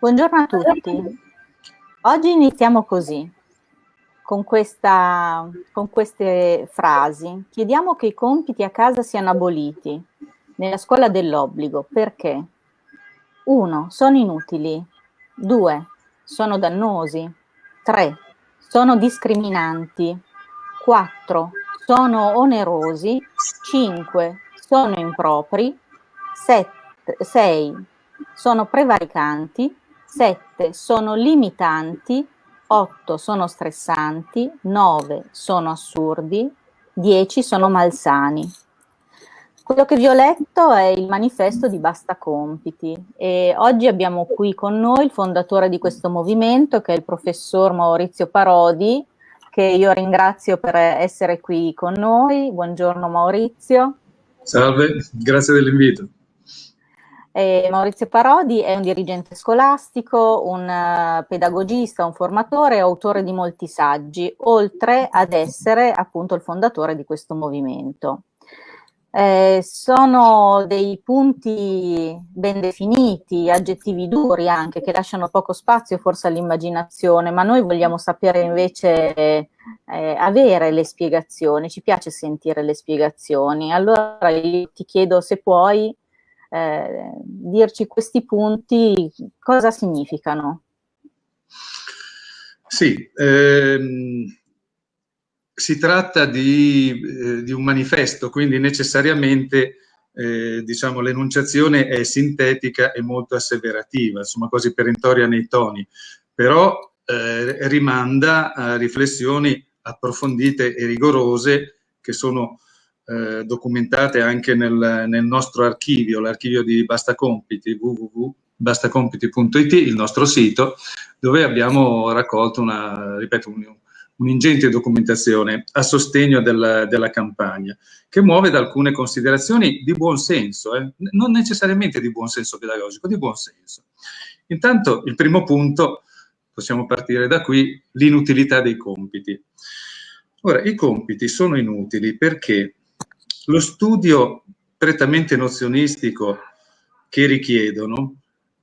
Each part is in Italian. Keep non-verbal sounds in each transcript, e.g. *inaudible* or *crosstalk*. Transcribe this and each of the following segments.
Buongiorno a tutti. Oggi iniziamo così, con, questa, con queste frasi. Chiediamo che i compiti a casa siano aboliti nella scuola dell'obbligo. Perché? 1. Sono inutili. 2. Sono dannosi. 3. Sono discriminanti. 4. Sono onerosi. 5. Sono impropri. 6. Sono prevaricanti. 7 sono limitanti, 8 sono stressanti, 9 sono assurdi, 10 sono malsani. Quello che vi ho letto è il manifesto di Basta Compiti e oggi abbiamo qui con noi il fondatore di questo movimento che è il professor Maurizio Parodi che io ringrazio per essere qui con noi. Buongiorno Maurizio. Salve, grazie dell'invito. Eh, Maurizio Parodi è un dirigente scolastico, un uh, pedagogista, un formatore e autore di molti saggi, oltre ad essere appunto il fondatore di questo movimento. Eh, sono dei punti ben definiti, aggettivi duri anche, che lasciano poco spazio forse all'immaginazione, ma noi vogliamo sapere invece eh, avere le spiegazioni, ci piace sentire le spiegazioni. Allora ti chiedo se puoi eh, dirci questi punti cosa significano. Sì, ehm, si tratta di, eh, di, un manifesto, quindi necessariamente eh, diciamo, l'enunciazione è sintetica e molto asseverativa, insomma quasi perentoria nei toni, però eh, rimanda a riflessioni approfondite e rigorose che sono eh, documentate anche nel, nel nostro archivio, l'archivio di Basta Compiti, www.bastacompiti.it, il nostro sito, dove abbiamo raccolto una, ripeto, un'ingente documentazione a sostegno del, della campagna, che muove da alcune considerazioni di buon senso, eh? non necessariamente di buon senso pedagogico, di buon senso. Intanto il primo punto, possiamo partire da qui, l'inutilità dei compiti. Ora, i compiti sono inutili perché lo studio prettamente nozionistico che richiedono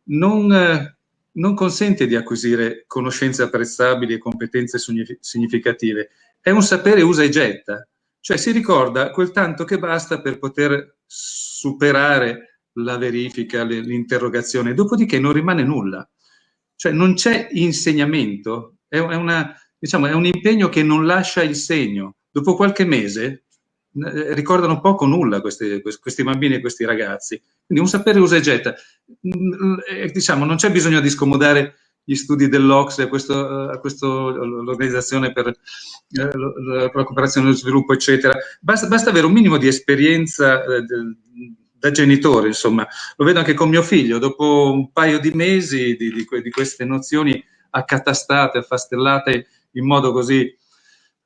non, eh, non consente di acquisire conoscenze apprezzabili e competenze significative, è un sapere usa e getta, cioè si ricorda quel tanto che basta per poter superare la verifica, l'interrogazione, dopodiché non rimane nulla. Cioè non c'è insegnamento, è, una, diciamo, è un impegno che non lascia il segno. Dopo qualche mese eh, ricordano poco nulla questi, questi bambini e questi ragazzi. Quindi un sapere usa e getta. Mm, eh, diciamo, non c'è bisogno di scomodare gli studi dell'Ox a questo, l'organizzazione per eh, la cooperazione e lo sviluppo, eccetera. Basta, basta, avere un minimo di esperienza eh, da genitore, insomma. Lo vedo anche con mio figlio, dopo un paio di mesi di, di, di queste nozioni accatastate, affastellate in modo così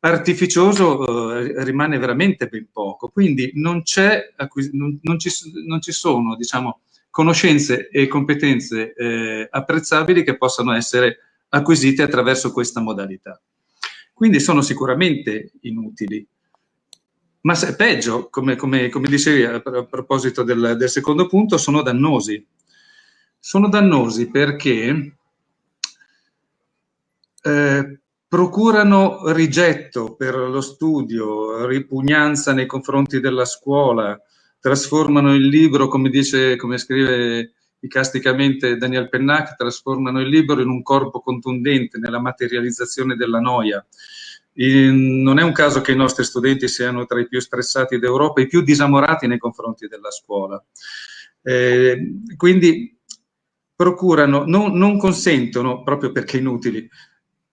artificioso eh, rimane veramente ben poco, quindi non, non, non, ci, non ci, sono diciamo, conoscenze e competenze eh, apprezzabili che possano essere acquisite attraverso questa modalità. Quindi sono sicuramente inutili. Ma se, peggio, come, come, come dicevi a, proposito del, del, secondo punto, sono dannosi. Sono dannosi perché eh, procurano rigetto per lo studio, ripugnanza nei confronti della scuola, trasformano il libro, come dice, come scrive icasticamente Daniel Pennac, trasformano il libro in un corpo contundente nella materializzazione della noia. In, non è un caso che i nostri studenti siano tra i più stressati d'Europa, i più disamorati nei confronti della scuola. Eh, quindi procurano, non, non consentono, proprio perché inutili,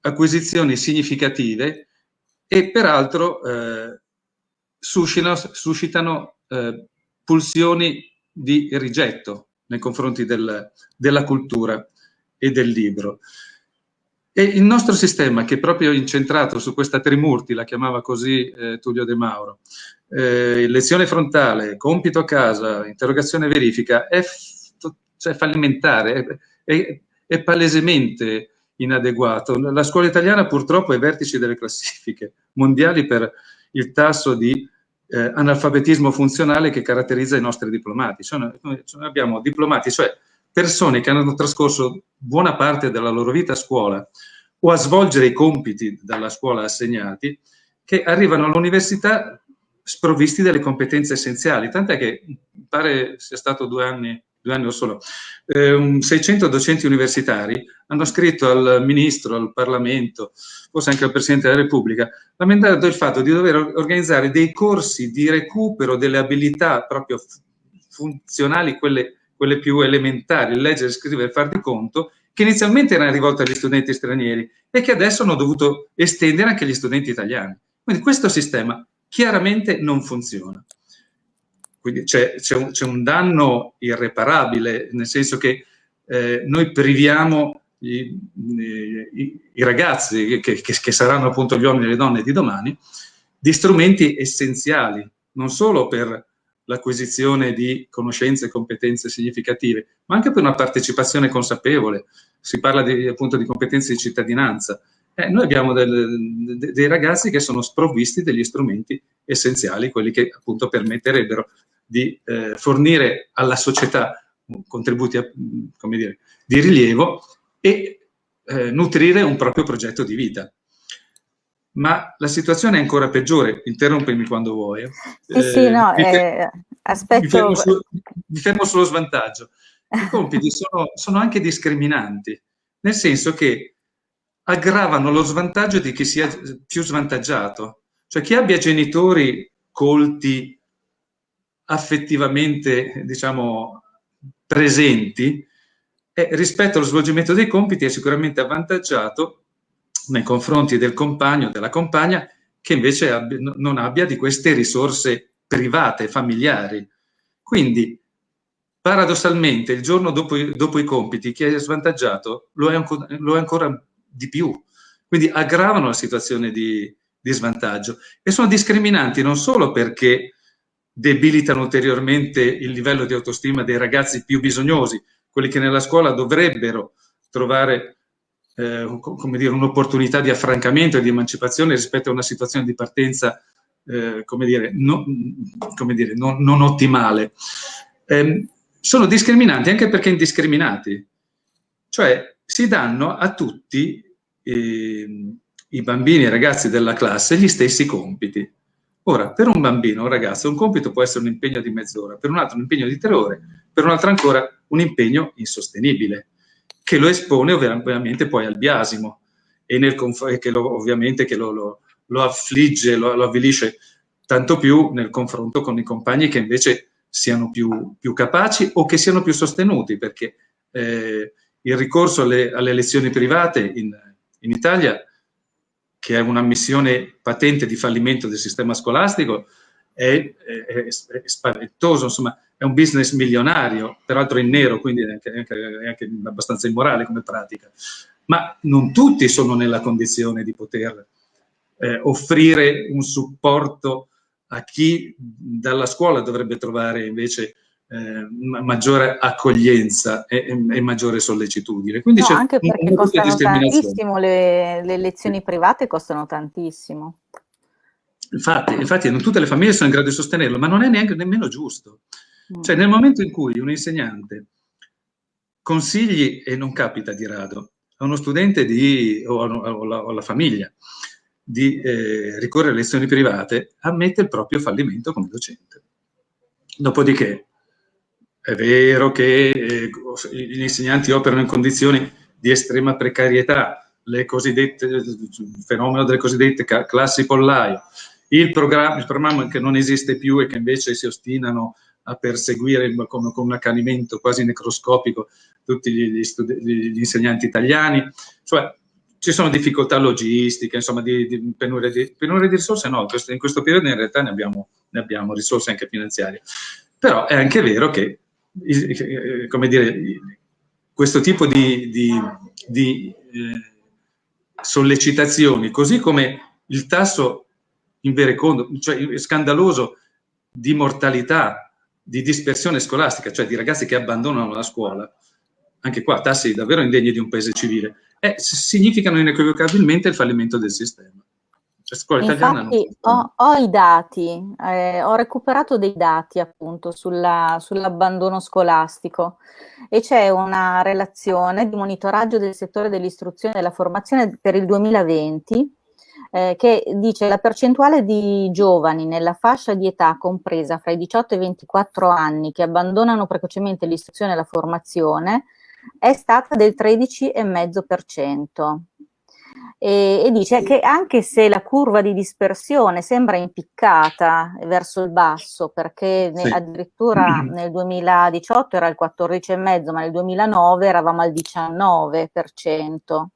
acquisizioni significative e peraltro eh, suscitano, suscitano eh, pulsioni di rigetto nei confronti del, della cultura e del libro. E il nostro sistema, che è proprio incentrato su questa trimurti, la chiamava così eh, Tullio De Mauro, eh, lezione frontale, compito a casa, interrogazione verifica, è, cioè fallimentare, è, è, è palesemente inadeguato. La scuola italiana purtroppo è ai vertici delle classifiche mondiali per il tasso di eh, analfabetismo funzionale che caratterizza i nostri diplomati. Cioè, noi, abbiamo diplomati, cioè persone che hanno trascorso buona parte della loro vita a scuola o a svolgere i compiti dalla scuola assegnati, che arrivano all'università sprovvisti delle competenze essenziali, tant'è che pare sia stato due anni, due anni o solo, eh, 600 docenti universitari hanno scritto al Ministro, al Parlamento, forse anche al Presidente della Repubblica, lamentando il fatto di dover organizzare dei corsi di recupero delle abilità proprio funzionali, quelle, quelle più elementari, leggere, scrivere, far di conto, che inizialmente erano rivolte agli studenti stranieri e che adesso hanno dovuto estendere anche agli studenti italiani. Quindi questo sistema chiaramente non funziona. Quindi c'è, un, un, danno irreparabile, nel senso che eh, noi priviamo i, i, i ragazzi, che, che, che, saranno appunto gli uomini e le donne di domani, di strumenti essenziali, non solo per l'acquisizione di conoscenze e competenze significative, ma anche per una partecipazione consapevole. Si parla di, appunto di competenze di cittadinanza, eh, noi abbiamo del, de, dei ragazzi che sono sprovvisti degli strumenti essenziali, quelli che appunto permetterebbero di eh, fornire alla società contributi a, dire, di rilievo e eh, nutrire un proprio progetto di vita. Ma la situazione è ancora peggiore, interrompimi quando vuoi. Sì, sì, eh, no, mi, eh, aspetto... mi, fermo su, mi fermo sullo svantaggio. I compiti sono, sono anche discriminanti, nel senso che aggravano lo svantaggio di chi sia più svantaggiato. Cioè chi abbia genitori colti, affettivamente, diciamo, presenti, eh, rispetto allo svolgimento dei compiti è sicuramente avvantaggiato nei confronti del compagno o della compagna che invece abbia, non abbia di queste risorse private, familiari. Quindi, paradossalmente, il giorno dopo, dopo i compiti, chi è svantaggiato lo è, ancora, lo è ancora di più. Quindi aggravano la situazione di, di svantaggio e sono discriminanti non solo perché debilitano ulteriormente il livello di autostima dei ragazzi più bisognosi, quelli che nella scuola dovrebbero trovare eh, come dire, un'opportunità di affrancamento e di emancipazione rispetto a una situazione di partenza eh, come dire, no, come dire, non, non ottimale. Eh, sono discriminanti anche perché indiscriminati, cioè si danno a tutti eh, i bambini e i ragazzi della classe gli stessi compiti. Ora, per un bambino, un ragazzo, un compito può essere un impegno di mezz'ora, per un altro un impegno di tre ore, per un altro ancora un impegno insostenibile, che lo espone ovviamente poi al biasimo e nel, che lo, ovviamente che lo, lo, lo affligge, lo, lo, avvilisce tanto più nel confronto con i compagni che invece siano più, più capaci o che siano più sostenuti, perché eh, il ricorso alle, alle lezioni private in, in Italia, che è una missione patente di fallimento del sistema scolastico, è, è, è, spaventoso, insomma, è un business milionario, peraltro in nero, quindi è anche, è anche abbastanza immorale come pratica. Ma non tutti sono nella condizione di poter eh, offrire un supporto a chi dalla scuola dovrebbe trovare invece eh, maggiore accoglienza e, e, maggiore sollecitudine. Quindi no, anche perché costano tantissimo, le, le, lezioni private costano tantissimo. Infatti, infatti, non tutte le famiglie sono in grado di sostenerlo, ma non è neanche nemmeno giusto. Mm. Cioè nel momento in cui un insegnante consigli, e non capita di rado, a uno studente di, o, alla, o alla famiglia di eh, ricorrere a lezioni private, ammette il proprio fallimento come docente. Dopodiché, è vero che eh, gli insegnanti operano in condizioni di estrema precarietà, il fenomeno delle cosiddette classi pollaio, il programma, il programma che non esiste più e che invece si ostinano a perseguire con, con un accanimento quasi necroscopico tutti gli, gli, insegnanti italiani, cioè ci sono difficoltà logistiche, insomma, di, di, penuria, di penuria, di, risorse no, in questo periodo in realtà ne abbiamo, ne abbiamo risorse anche finanziarie, però è anche vero che come dire, questo tipo di, di, di eh, sollecitazioni, così come il tasso inverecondo, cioè scandaloso di mortalità, di dispersione scolastica, cioè di ragazzi che abbandonano la scuola, anche qua tassi davvero indegni di un paese civile, eh, significano inequivocabilmente il fallimento del sistema. Italiana Infatti, ho, ho, i dati, eh, ho recuperato dei dati appunto sulla, sull'abbandono scolastico e c'è una relazione di monitoraggio del settore dell'istruzione e della formazione per il 2020 eh, che dice la percentuale di giovani nella fascia di età compresa fra i 18 e i 24 anni che abbandonano precocemente l'istruzione e la formazione è stata del 13,5%. E, e, dice che anche se la curva di dispersione sembra impiccata verso il basso, perché sì. addirittura *clears throat* nel 2018 era il 14,5, ma nel 2009 eravamo al 19%.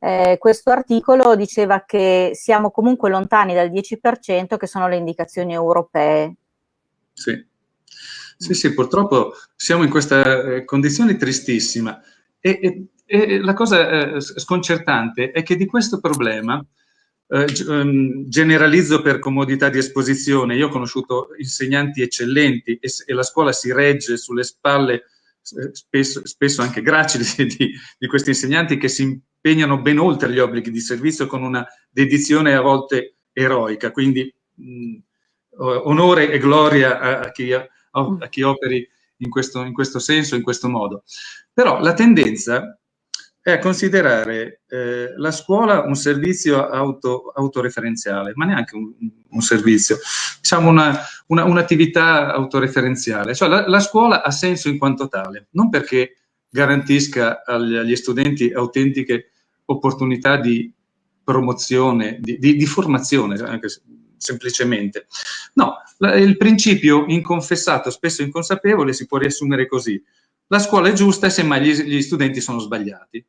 Eh, questo articolo diceva che siamo comunque lontani dal 10% che sono le indicazioni europee. Sì, sì, sì purtroppo siamo in questa eh, condizione tristissima e, e, e la cosa eh, sconcertante è che di questo problema eh, ehm, generalizzo per comodità di esposizione. Io ho conosciuto insegnanti eccellenti e, la scuola si regge sulle spalle eh, spesso, spesso anche gracili *laughs* di, di, questi insegnanti che si impegnano ben oltre gli obblighi di servizio con una dedizione a volte eroica. Quindi mh, onore e gloria a, a, chi, a, a chi, operi in questo, in questo senso, in questo modo. Però la tendenza è a considerare eh, la scuola un servizio auto, autoreferenziale, ma neanche un, un servizio, diciamo un'attività una, un autoreferenziale. Cioè la, la, scuola ha senso in quanto tale, non perché garantisca agli, agli studenti autentiche opportunità di promozione, di, di, di formazione, anche semplicemente. No, la, il principio inconfessato, spesso inconsapevole, si può riassumere così. La scuola è giusta e semmai gli, gli studenti sono sbagliati.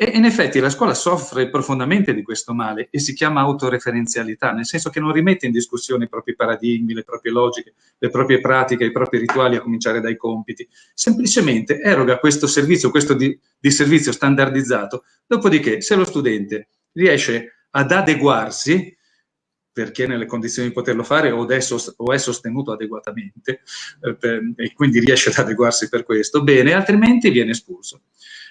E in effetti la scuola soffre profondamente di questo male e si chiama autoreferenzialità, nel senso che non rimette in discussione i propri paradigmi, le proprie logiche, le proprie pratiche, i propri rituali, a cominciare dai compiti. Semplicemente eroga questo servizio, questo di, di servizio standardizzato, dopodiché se lo studente riesce ad adeguarsi, perché nelle condizioni di poterlo fare o, è sostenuto adeguatamente eh, e quindi riesce ad adeguarsi per questo, bene, altrimenti viene espulso.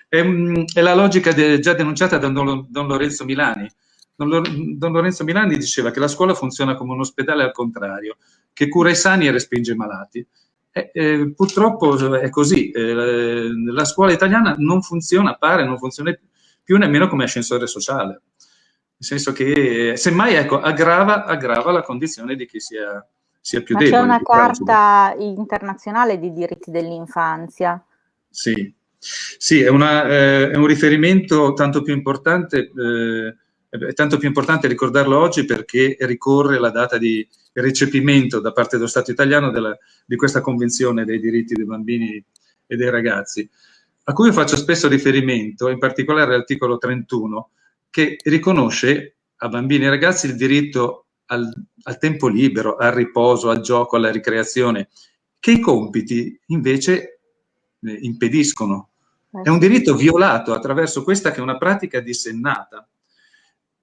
È, è la logica già denunciata da Don, Lorenzo Milani. Don, Lorenzo Milani diceva che la scuola funziona come un ospedale al contrario, che cura i sani e respinge i malati. Eh, eh, purtroppo è così, eh, la scuola italiana non funziona, pare, non funziona più nemmeno come ascensore sociale, senso che semmai ecco, aggrava, aggrava la condizione di chi sia, sia più Ma debole. C'è una carta internazionale di diritti dell'infanzia. Sì, sì, è, una, eh, è, un riferimento tanto più importante, eh, è tanto più importante ricordarlo oggi perché ricorre la data di recepimento da parte dello Stato italiano della, di questa Convenzione dei diritti dei bambini e dei ragazzi, a cui io faccio spesso riferimento, in particolare l'articolo 31, che riconosce a bambini e ragazzi il diritto al, al tempo libero, al riposo, al gioco, alla ricreazione, che i compiti invece eh, impediscono. Eh è un diritto violato attraverso questa che è una pratica dissennata.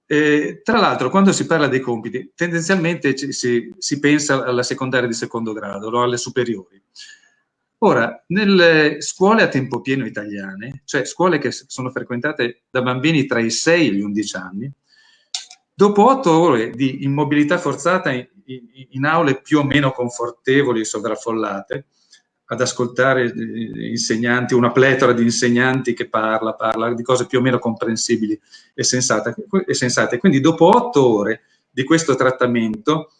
Eh, tra l'altro, quando si parla dei compiti, tendenzialmente ci, si, si, pensa alla secondaria di secondo grado, o alle superiori. Ora, nelle scuole a tempo pieno italiane, cioè scuole che sono frequentate da bambini tra i 6 e gli 11 anni, dopo otto ore di immobilità forzata in, in, in aule più o meno confortevoli e sovraffollate, ad ascoltare insegnanti, una pletora di insegnanti che parla, parla di cose più o meno comprensibili e sensate. Quindi dopo otto ore di questo trattamento,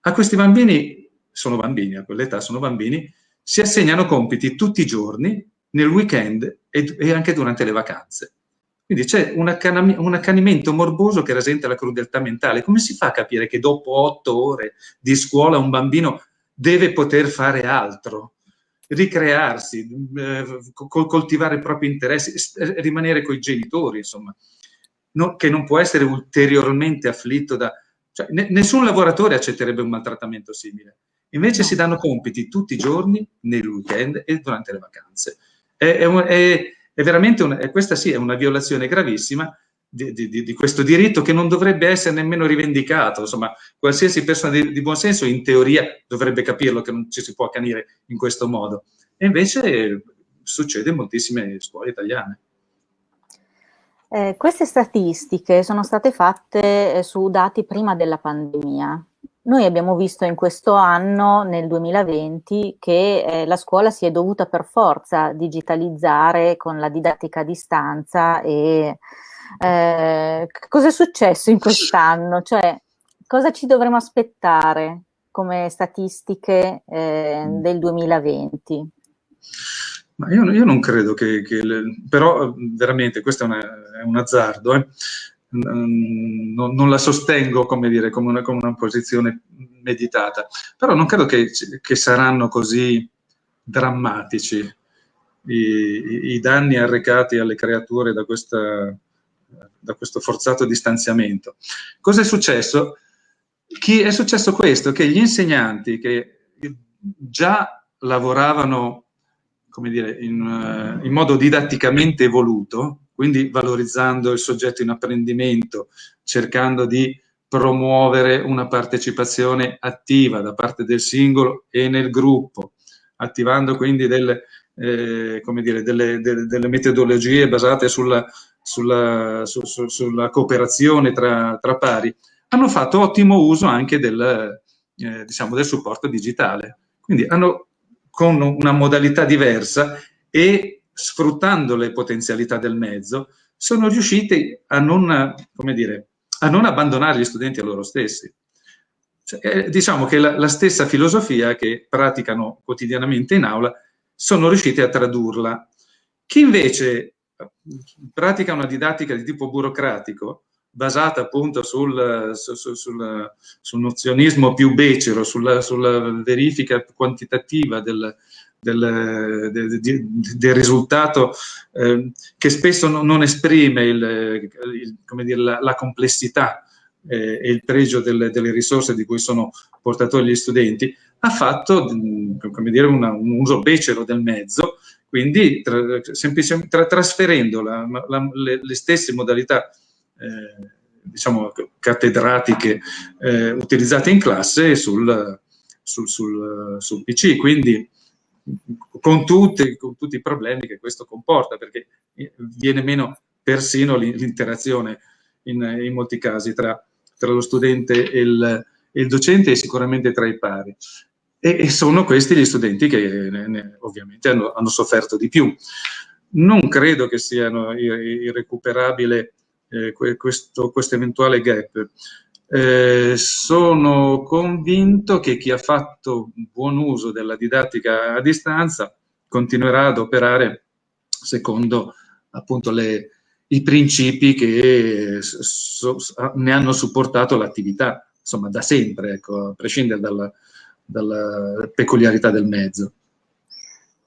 a questi bambini, sono bambini, a quell'età sono bambini, si assegnano compiti tutti i giorni, nel weekend e, e anche durante le vacanze. Quindi c'è un, un, accanimento morboso che rasenta la crudeltà mentale. Come si fa a capire che dopo otto ore di scuola un bambino deve poter fare altro, ricrearsi, eh, coltivare i propri interessi, eh, rimanere con i genitori, insomma, no, che non può essere ulteriormente afflitto da... Cioè, nessun lavoratore accetterebbe un maltrattamento simile. Invece no. si danno compiti tutti i giorni, nei weekend e durante le vacanze. È, è, è, è veramente, una, questa sì, è una violazione gravissima di, di, di, questo diritto che non dovrebbe essere nemmeno rivendicato. Insomma, qualsiasi persona di, di buon senso in teoria dovrebbe capirlo che non ci si può accanire in questo modo. E invece succede in moltissime scuole italiane. Eh, queste statistiche sono state fatte eh, su dati prima della pandemia. Noi abbiamo visto in questo anno, nel 2020, che eh, la scuola si è dovuta per forza digitalizzare con la didattica a distanza e eh, cosa è successo in quest'anno? Cioè, cosa ci dovremmo aspettare come statistiche eh, mm. del 2020? Ma io, io, non credo che, che le, però veramente questo è, una, è un azzardo, eh. Non, non, la sostengo come, dire, come, una, come, una, posizione meditata, però non credo che, che saranno così drammatici i, i, danni arrecati alle creature da, questa, da questo forzato distanziamento. Cosa è successo? Chi è successo questo? Che gli insegnanti che già lavoravano come dire, in, uh, in, modo didatticamente evoluto, quindi valorizzando il soggetto in apprendimento, cercando di promuovere una partecipazione attiva da parte del singolo e nel gruppo, attivando quindi delle, eh, dire, delle, delle, delle, metodologie basate sulla, sulla, su, su, sulla cooperazione tra, tra, pari, hanno fatto ottimo uso anche del, eh, diciamo, del supporto digitale. Quindi hanno con una modalità diversa e sfruttando le potenzialità del mezzo, sono riusciti a non, dire, a non abbandonare gli studenti a loro stessi. Cioè, eh, diciamo che la, la, stessa filosofia che praticano quotidianamente in aula sono riusciti a tradurla. Chi invece eh, pratica una didattica di tipo burocratico, basata appunto sul, sul, sul, sul nozionismo più becero, sulla, sulla verifica quantitativa del, del, del, del risultato eh, che spesso non, esprime il, il, dire, la, la, complessità eh, e il pregio delle, delle, risorse di cui sono portatori gli studenti, ha fatto dire, una, un uso becero del mezzo, quindi tra, semplicemente tra, trasferendo la, la, le, le stesse modalità eh, diciamo, cattedratiche eh, utilizzate in classe sul, sul, sul, sul PC, quindi con tutti, con tutti, i problemi che questo comporta, perché viene meno persino l'interazione in, in, molti casi tra, tra lo studente e il, e il, docente e sicuramente tra i pari. E, e sono questi gli studenti che ne, ne, ovviamente hanno, hanno, sofferto di più. Non credo che siano irrecuperabili eh, questo, questo, eventuale gap. Eh, sono convinto che chi ha fatto buon uso della didattica a distanza continuerà ad operare secondo appunto le, i principi che so, ne hanno supportato l'attività, insomma da sempre, ecco, a prescindere dalla, dalla peculiarità del mezzo.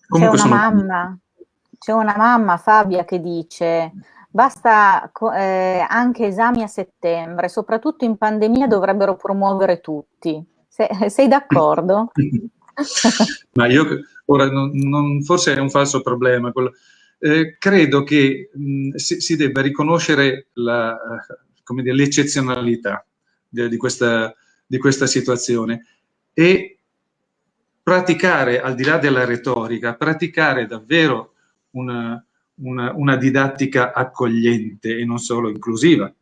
C'è una, mamma, c'è una mamma, Fabia, che dice Basta eh, anche esami a settembre, soprattutto in pandemia dovrebbero promuovere tutti. Se, sei d'accordo? *laughs* Ma io ora non, non, forse è un falso problema. Eh, credo che mh, si, si, debba riconoscere l'eccezionalità di, di, questa, di questa situazione e praticare, al di là della retorica, praticare davvero una, una, una didattica accogliente e non solo inclusiva.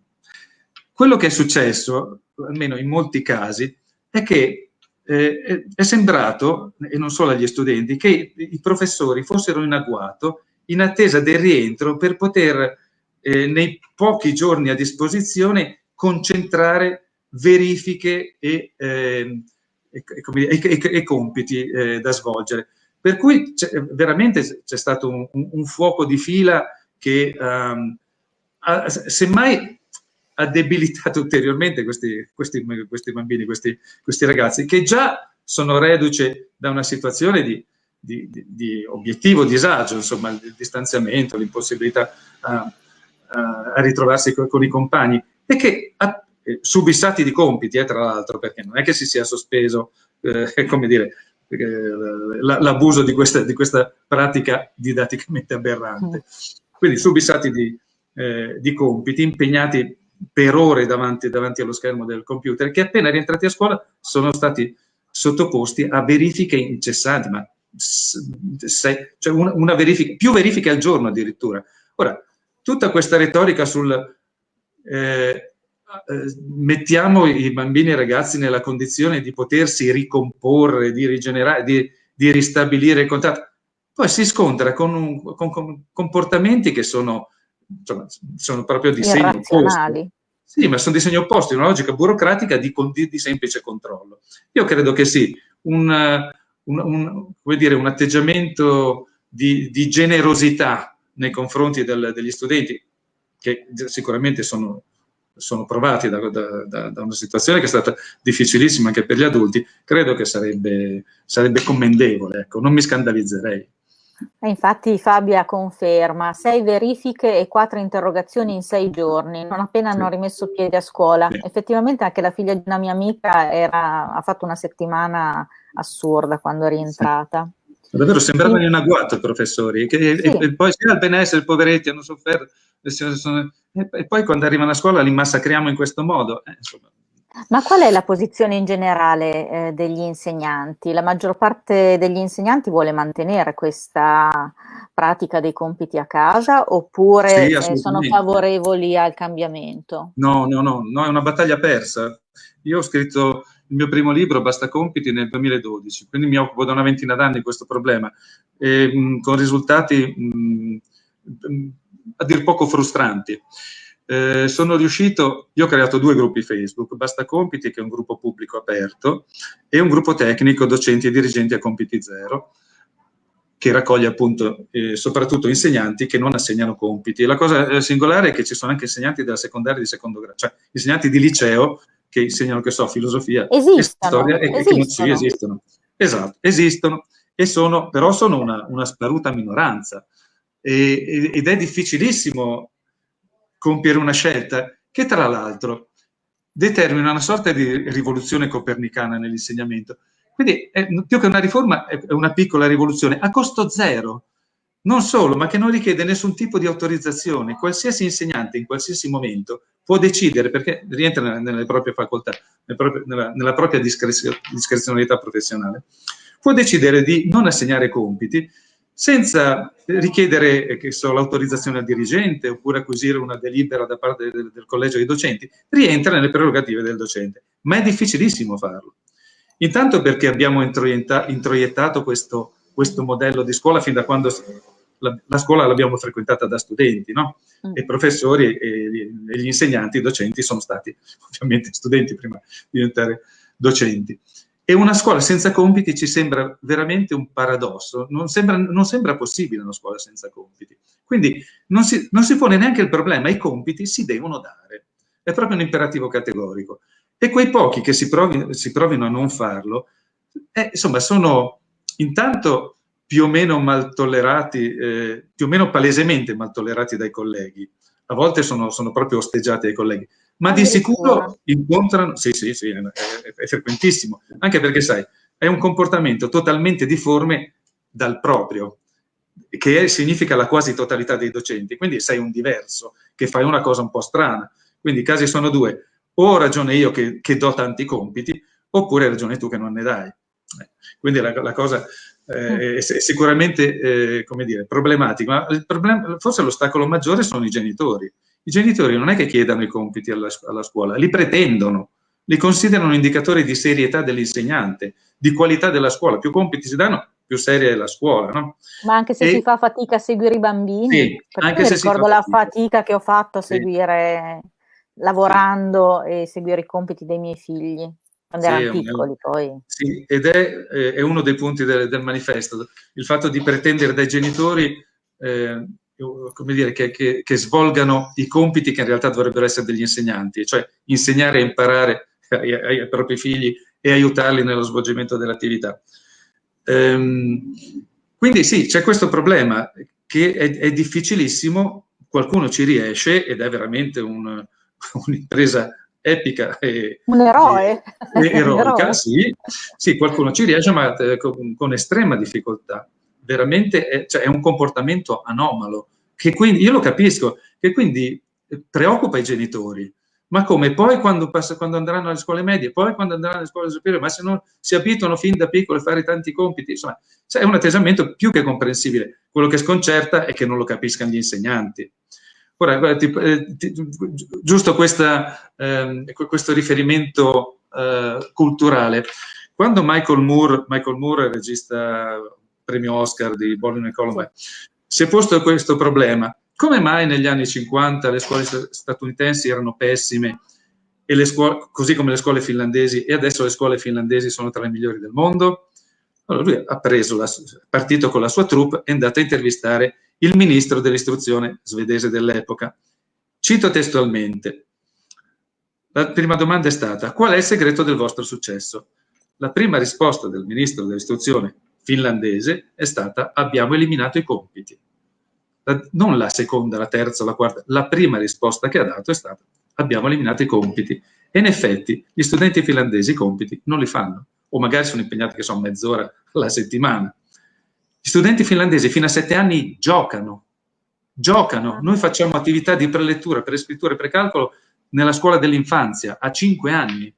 Quello che è successo, almeno in molti casi, è che eh, è sembrato, e non solo agli studenti, che i professori fossero in agguato in attesa del rientro per poter eh, nei pochi giorni a disposizione concentrare verifiche e, eh, e, e, e compiti eh, da svolgere. Per cui veramente c'è stato un, un, fuoco di fila che um, ha, semmai ha debilitato ulteriormente questi, questi, questi bambini, questi, questi, ragazzi, che già sono reduce da una situazione di, di, di, di obiettivo disagio, insomma, il distanziamento, l'impossibilità a, a, ritrovarsi con, con, i compagni, e che ha, eh, subissati di compiti, eh, tra l'altro, perché non è che si sia sospeso, eh, *laughs* come dire, l'abuso di questa, di questa, pratica didatticamente aberrante. Quindi subissati di, eh, di compiti, impegnati per ore davanti, davanti, allo schermo del computer, che appena rientrati a scuola sono stati sottoposti a verifiche incessanti, ma se, cioè una, una verifica, più verifiche al giorno addirittura. Ora, tutta questa retorica sul eh, eh, mettiamo i bambini e i ragazzi nella condizione di potersi ricomporre, di rigenerare, di, di ristabilire il contatto, poi si scontra con, un, con, con comportamenti che sono, insomma, sono proprio di segno opposto. Sì, ma sono di segno opposto, una logica burocratica di, di, di, semplice controllo. Io credo che sì, un, un, un, dire, un atteggiamento di, di, generosità nei confronti del, degli studenti, che sicuramente sono sono provati da, da, da, una situazione che è stata difficilissima anche per gli adulti, credo che sarebbe, sarebbe commendevole, ecco, non mi scandalizzerei. E infatti Fabia conferma, sei verifiche e quattro interrogazioni in sei giorni, non appena sì. hanno rimesso piede a scuola. Sì. Effettivamente anche la figlia di una mia amica era, ha fatto una settimana assurda quando è rientrata. Sì. Davvero sembrava in agguato i professori, che, e, e, poi sia il benessere, i poveretti hanno sofferto, e, poi quando arrivano a scuola li massacriamo in questo modo. Eh, Ma qual è la posizione in generale eh, degli insegnanti? La maggior parte degli insegnanti vuole mantenere questa pratica dei compiti a casa oppure sì, eh, sono favorevoli al cambiamento? No, no, no, no, è una battaglia persa. Io ho scritto il mio primo libro, Basta Compiti, nel 2012, quindi mi occupo da una ventina d'anni di questo problema, e, mh, con risultati mh, a dir poco frustranti. Eh, sono riuscito, io ho creato due gruppi Facebook, Basta Compiti, che è un gruppo pubblico aperto, e un gruppo tecnico, docenti e dirigenti a compiti zero, che raccoglie appunto eh, soprattutto insegnanti che non assegnano compiti. E la cosa eh, singolare è che ci sono anche insegnanti della secondaria di secondo grado, cioè insegnanti di liceo che insegnano, che so, filosofia esistono, e storia e esistono. che sì, esistono. Esatto, esistono, e sono, però sono una, una sparuta minoranza e, ed è difficilissimo compiere una scelta che tra l'altro determina una sorta di rivoluzione copernicana nell'insegnamento. Quindi è, più che una riforma è una piccola rivoluzione a costo zero, non solo, ma che non richiede nessun tipo di autorizzazione. Qualsiasi insegnante in qualsiasi momento può decidere, perché rientra nelle, nelle proprie facoltà, nelle proprie, nella, nella, propria discrezio, discrezionalità professionale, può decidere di non assegnare compiti senza richiedere so, l'autorizzazione al dirigente oppure acquisire una delibera da parte del, del, collegio dei docenti, rientra nelle prerogative del docente, ma è difficilissimo farlo. Intanto perché abbiamo introiettato questo, questo modello di scuola fin da quando la, la scuola l'abbiamo frequentata da studenti, no? Mm. E professori e, e, gli insegnanti, i docenti sono stati ovviamente studenti prima di diventare docenti. E una scuola senza compiti ci sembra veramente un paradosso, non sembra, non sembra possibile una scuola senza compiti. Quindi non si, non si pone neanche il problema, i compiti si devono dare, è proprio un imperativo categorico. E quei pochi che si, provi, si provino a non farlo, eh, insomma, sono intanto più o meno mal tollerati, eh, più o meno palesemente mal tollerati dai colleghi, a volte sono, sono proprio osteggiati dai colleghi, ma di sicuro incontrano, sì, sì, sì, è, è, frequentissimo, anche perché sai, è un comportamento totalmente difforme dal proprio, che è, significa la quasi totalità dei docenti, quindi sei un diverso, che fai una cosa un po' strana, quindi i casi sono due, o ho ragione io che, che do tanti compiti, oppure ragione tu che non ne dai. Quindi la, la cosa eh, è, è, sicuramente, eh, come dire, problematica, ma problem forse l'ostacolo maggiore sono i genitori, i genitori non è che chiedano i compiti alla, alla scuola, li pretendono, li considerano indicatori di serietà dell'insegnante, di qualità della scuola. Più compiti si danno, più seria è la scuola, no? Ma anche se e, si fa fatica a seguire i bambini, sì, anche se ricordo la fatica. fatica. che ho fatto a sì. seguire, lavorando sì. e seguire i compiti dei miei figli, quando sì, erano piccoli un, poi. Sì, ed è, è, uno dei punti del, del manifesto, il fatto di pretendere dai genitori eh, come dire, che, che, che, svolgano i compiti che in realtà dovrebbero essere degli insegnanti, cioè insegnare e imparare *laughs* ai, ai, ai propri figli e aiutarli nello svolgimento dell'attività. Ehm, quindi sì, c'è questo problema che è, è, difficilissimo, qualcuno ci riesce ed è veramente *laughs* un'impresa un epica e, un eroe. e, e eroica, *laughs* eroe. Sì, sì, qualcuno ci riesce ma eh, con, con estrema difficoltà veramente è, cioè è un comportamento anomalo, che quindi, io lo capisco, che quindi preoccupa i genitori, ma come poi quando, passa, quando, andranno alle scuole medie, poi quando andranno alle scuole superiori, ma se non si abituano fin da piccoli a fare tanti compiti, insomma, è un atteggiamento più che comprensibile. Quello che sconcerta è che non lo capiscano gli insegnanti. Ora, ti, eh, ti, giusto questa, eh, questo riferimento eh, culturale. Quando Michael Moore, Michael Moore, regista premio Oscar di Bowling e Columbine, si è posto questo problema. Come mai negli anni 50 le scuole statunitensi erano pessime, scuole, così come le scuole finlandesi, e adesso le scuole finlandesi sono tra le migliori del mondo? Allora lui ha preso, la, partito con la sua troupe, è andato a intervistare il ministro dell'istruzione svedese dell'epoca. Cito testualmente, la prima domanda è stata, qual è il segreto del vostro successo? La prima risposta del ministro dell'istruzione finlandese è stata, abbiamo eliminato i compiti. La, non la seconda, la terza la quarta, la prima risposta che ha dato è stata, abbiamo eliminato i compiti. E in effetti gli studenti finlandesi i compiti non li fanno, o magari sono impegnati che sono mezz'ora alla settimana. Gli studenti finlandesi fino a sette anni giocano, giocano. Noi facciamo attività di prelettura, prescrittura e precalcolo nella scuola dell'infanzia a cinque anni,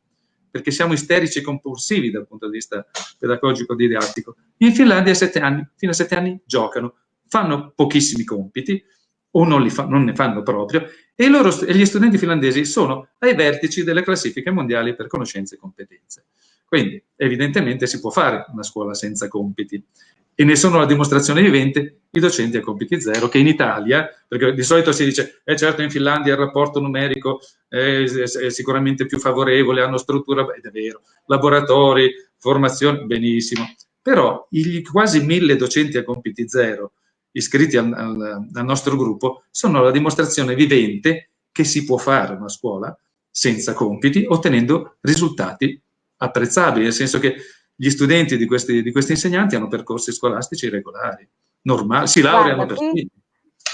perché siamo isterici e compulsivi dal punto di vista pedagogico didattico. In Finlandia anni, fino a sette anni giocano, fanno pochissimi compiti o non, fa, non ne fanno proprio e, loro, e gli studenti finlandesi sono ai vertici delle classifiche mondiali per conoscenze e competenze. Quindi evidentemente si può fare una scuola senza compiti e ne sono la dimostrazione vivente i docenti a compiti zero che in Italia, perché di solito si dice, eh certo in Finlandia il rapporto numerico è, è sicuramente più favorevole, hanno struttura, ed è vero, laboratori, formazione, benissimo, però i quasi mille docenti a compiti zero iscritti al, al, al nostro gruppo sono la dimostrazione vivente che si può fare una scuola senza compiti ottenendo risultati apprezzabili, nel senso che gli studenti di questi, di questi insegnanti hanno percorsi scolastici regolari, normali, si laureano per qui,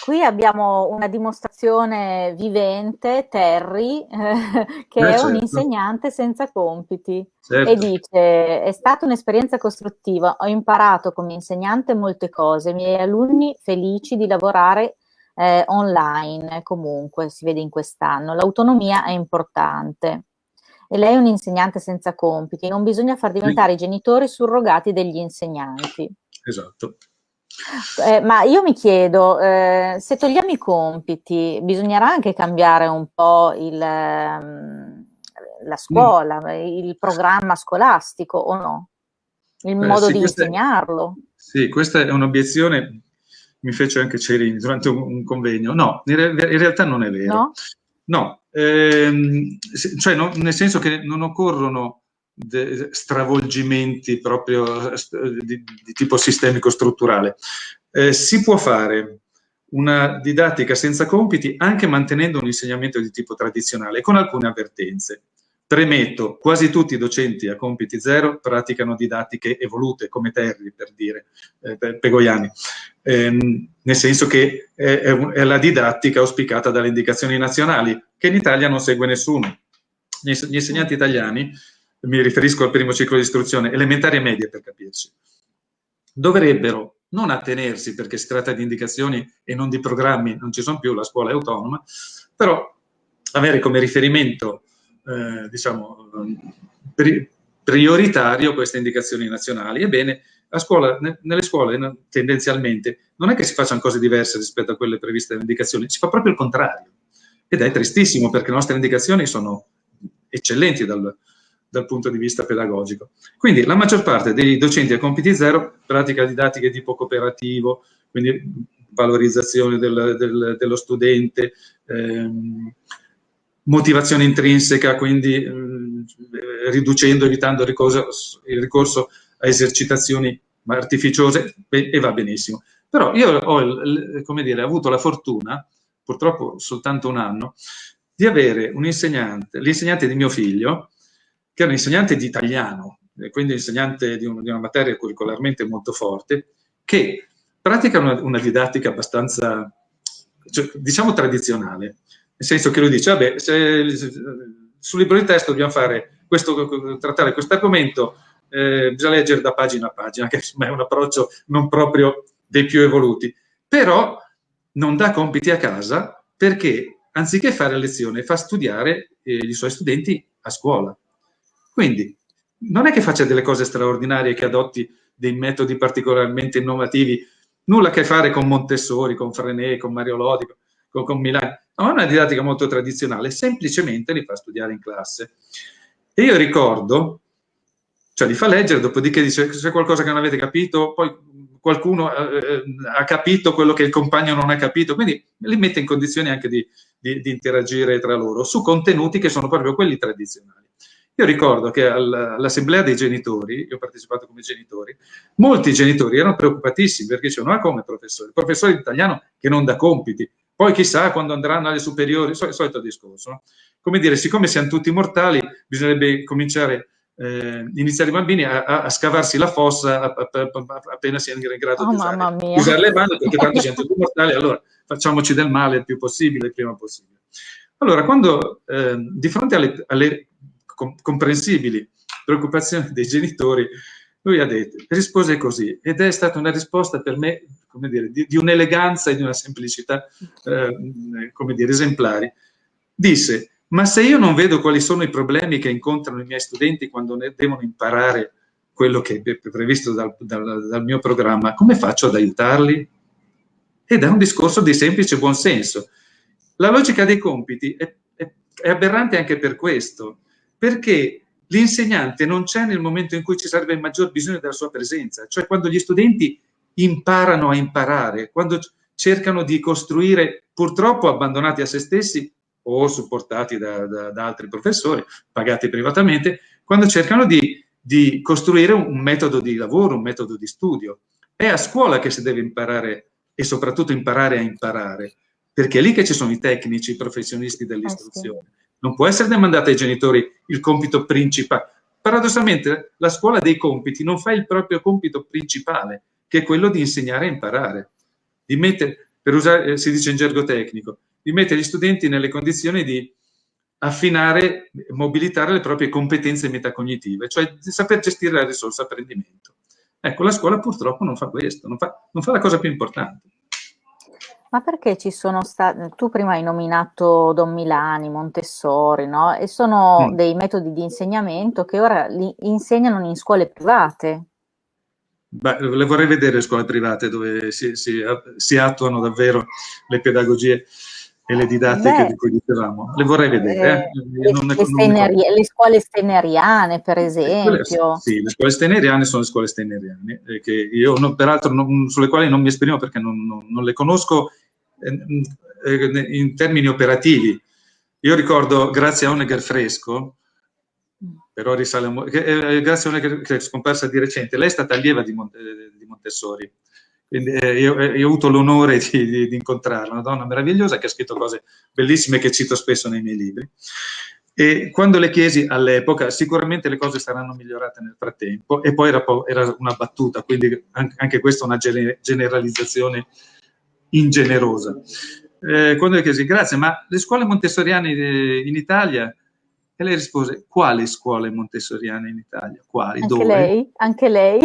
qui abbiamo una dimostrazione vivente, Terry, eh, *laughs* che eh, è certo. un insegnante senza compiti certo. e dice è stata un'esperienza costruttiva, ho imparato come insegnante molte cose, i miei alunni felici di lavorare eh, online comunque, si vede in quest'anno, l'autonomia è importante e lei è un insegnante senza compiti, non bisogna far diventare i genitori surrogati degli insegnanti. Esatto. Eh, ma io mi chiedo, eh, se togliamo i compiti, bisognerà anche cambiare un po' il, ehm, la scuola, mm. il programma scolastico o no? Il Beh, modo sì, di insegnarlo? È, sì, questa è un'obiezione, mi fece anche Cerini durante un, un convegno. No, in, re, in, realtà non è vero. No? No, ehm, cioè no, nel senso che non occorrono stravolgimenti proprio di, di tipo sistemico-strutturale. Eh, si può fare una didattica senza compiti anche mantenendo un insegnamento di tipo tradizionale, con alcune avvertenze. Premetto, quasi tutti i docenti a compiti zero praticano didattiche evolute, come Terry per dire, eh, Pegoiani, ehm, nel senso che è, è, la didattica auspicata dalle indicazioni nazionali, che in Italia non segue nessuno. Gli, insegnanti italiani, mi riferisco al primo ciclo di istruzione, elementari e medie per capirci, dovrebbero non attenersi, perché si tratta di indicazioni e non di programmi, non ci sono più, la scuola è autonoma, però avere come riferimento eh, diciamo, pri prioritario queste indicazioni nazionali. Ebbene, a scuola, ne, nelle scuole tendenzialmente non è che si facciano cose diverse rispetto a quelle previste dalle indicazioni, si fa proprio il contrario. Ed è tristissimo perché le nostre indicazioni sono eccellenti dal, dal punto di vista pedagogico. Quindi la maggior parte dei docenti a compiti zero pratica didattiche di tipo cooperativo, quindi valorizzazione del, del, dello studente, ehm, motivazione intrinseca, quindi eh, riducendo, evitando il ricorso, il ricorso, a esercitazioni artificiose e va benissimo. Però io ho, dire, avuto la fortuna, purtroppo soltanto un anno, di avere un insegnante, l'insegnante di mio figlio, che è un insegnante di italiano, quindi insegnante di, un, di una materia curricolarmente molto forte, che pratica una, una didattica abbastanza, cioè, diciamo, tradizionale senso che lui dice, vabbè, se, sul libro di testo dobbiamo fare questo, trattare questo argomento, eh, bisogna leggere da pagina a pagina, *laughs* che è un approccio non proprio dei più evoluti, però non dà compiti a casa perché anziché fare lezione fa studiare eh, i suoi studenti a scuola. Quindi non è che faccia delle cose straordinarie, che adotti dei metodi particolarmente innovativi, nulla a che fare con Montessori, con Frenet, con Mario Lodi, con, con Milano. No, è una didattica molto tradizionale, semplicemente li fa studiare in classe. E io ricordo, cioè li fa leggere, dopodiché dice c'è qualcosa che non avete capito, poi qualcuno eh, eh, ha capito quello che il compagno non ha capito, quindi li mette in condizioni anche di, di, di interagire tra loro su contenuti che sono proprio quelli tradizionali. Io ricordo che all'assemblea dei genitori, io ho partecipato come genitori, molti genitori erano preoccupatissimi perché dicevano, ma come professore? Il professore italiano che non dà compiti, poi chissà quando andranno alle superiori, il solito discorso. Come dire, siccome siamo tutti mortali, bisognerebbe cominciare eh, iniziare i bambini a, a, scavarsi la fossa appena siano in grado oh, di usare, usare, le mani, perché tanto siamo *laughs* tutti mortali, allora facciamoci del male il più possibile, il prima possibile. Allora, quando eh, di fronte alle, alle comprensibili preoccupazioni dei genitori, lui ha detto, rispose così, ed è stata una risposta per me, come dire, di, di un'eleganza e di una semplicità, eh, come dire, esemplari. Disse, ma se io non vedo quali sono i problemi che incontrano i miei studenti quando devono imparare quello che è previsto dal, dal, dal mio programma, come faccio ad aiutarli? Ed è un discorso di semplice buonsenso. La logica dei compiti è, è, è aberrante anche per questo, perché l'insegnante non c'è nel momento in cui ci sarebbe il maggior bisogno della sua presenza, cioè quando gli studenti imparano a imparare, quando cercano di costruire, purtroppo abbandonati a se stessi o supportati da, da, da altri professori, pagati privatamente, quando cercano di, di costruire un metodo di lavoro, un metodo di studio. È a scuola che si deve imparare e soprattutto imparare a imparare, perché è lì che ci sono i tecnici, i professionisti dell'istruzione. Non può essere demandato ai genitori il compito principale. Paradossalmente la scuola dei compiti non fa il proprio compito principale, che è quello di insegnare a imparare, di mettere, per usare, eh, si dice in gergo tecnico, di mettere gli studenti nelle condizioni di affinare, mobilitare le proprie competenze metacognitive, cioè di saper gestire la risorsa apprendimento. Ecco, la scuola purtroppo non fa questo, non fa, non fa la cosa più importante. Ma perché ci sono stati, tu prima hai nominato Don Milani, Montessori, no? E sono mm. dei metodi di insegnamento che ora li insegnano in scuole private. Beh, le vorrei vedere le scuole private dove si, si, si attuano davvero le pedagogie e le didattiche Beh, di cui dicevamo. Le vorrei vedere. Eh, eh. Le, steneri, le, scuole steneriane, per esempio. sì, le scuole steneriane sono le scuole steneriane, eh, che io non, peraltro non, sulle quali non mi esprimo perché non, non le conosco eh, in termini operativi. Io ricordo, grazie a Honegger Fresco, però risale a, eh, grazie a Honegger che è scomparsa di recente, lei è stata allieva di, Monte, di Montessori, eh, io, eh, io, ho avuto l'onore di, di, di, incontrarla, una donna meravigliosa che ha scritto cose bellissime che cito spesso nei miei libri. E quando le chiesi all'epoca, sicuramente le cose saranno migliorate nel frattempo, e poi era, era una battuta, quindi anche, anche questa è una generalizzazione ingenerosa. Eh, quando le chiesi, grazie, ma le scuole montessoriane in Italia? E lei rispose, quali scuole montessoriane in Italia? Quali? Anche Dove? lei? Anche lei?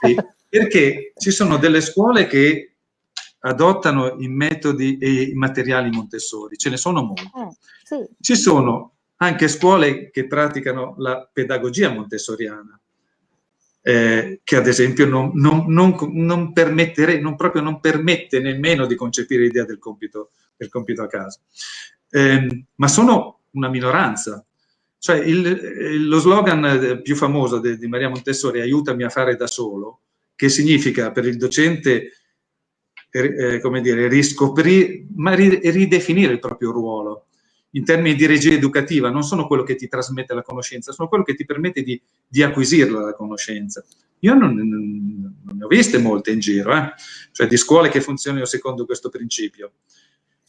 Sì, *laughs* perché ci sono delle scuole che adottano i metodi e i materiali Montessori, ce ne sono molte. Eh, sì. Ci sono anche scuole che praticano la pedagogia montessoriana, eh, che ad esempio non, non, non, non, permettere, non proprio non permette nemmeno di concepire l'idea del compito, del compito a casa. Eh, ma sono una minoranza. Cioè il, lo slogan più famoso di, di Maria Montessori, aiutami a fare da solo, che significa per il docente, eh, come dire, riscoprire, ma ridefinire il proprio ruolo in termini di regia educativa, non sono quello che ti trasmette la conoscenza, sono quello che ti permette di, di acquisirla la conoscenza. Io non, non, ne ho viste molte in giro, eh? cioè di scuole che funzionino secondo questo principio.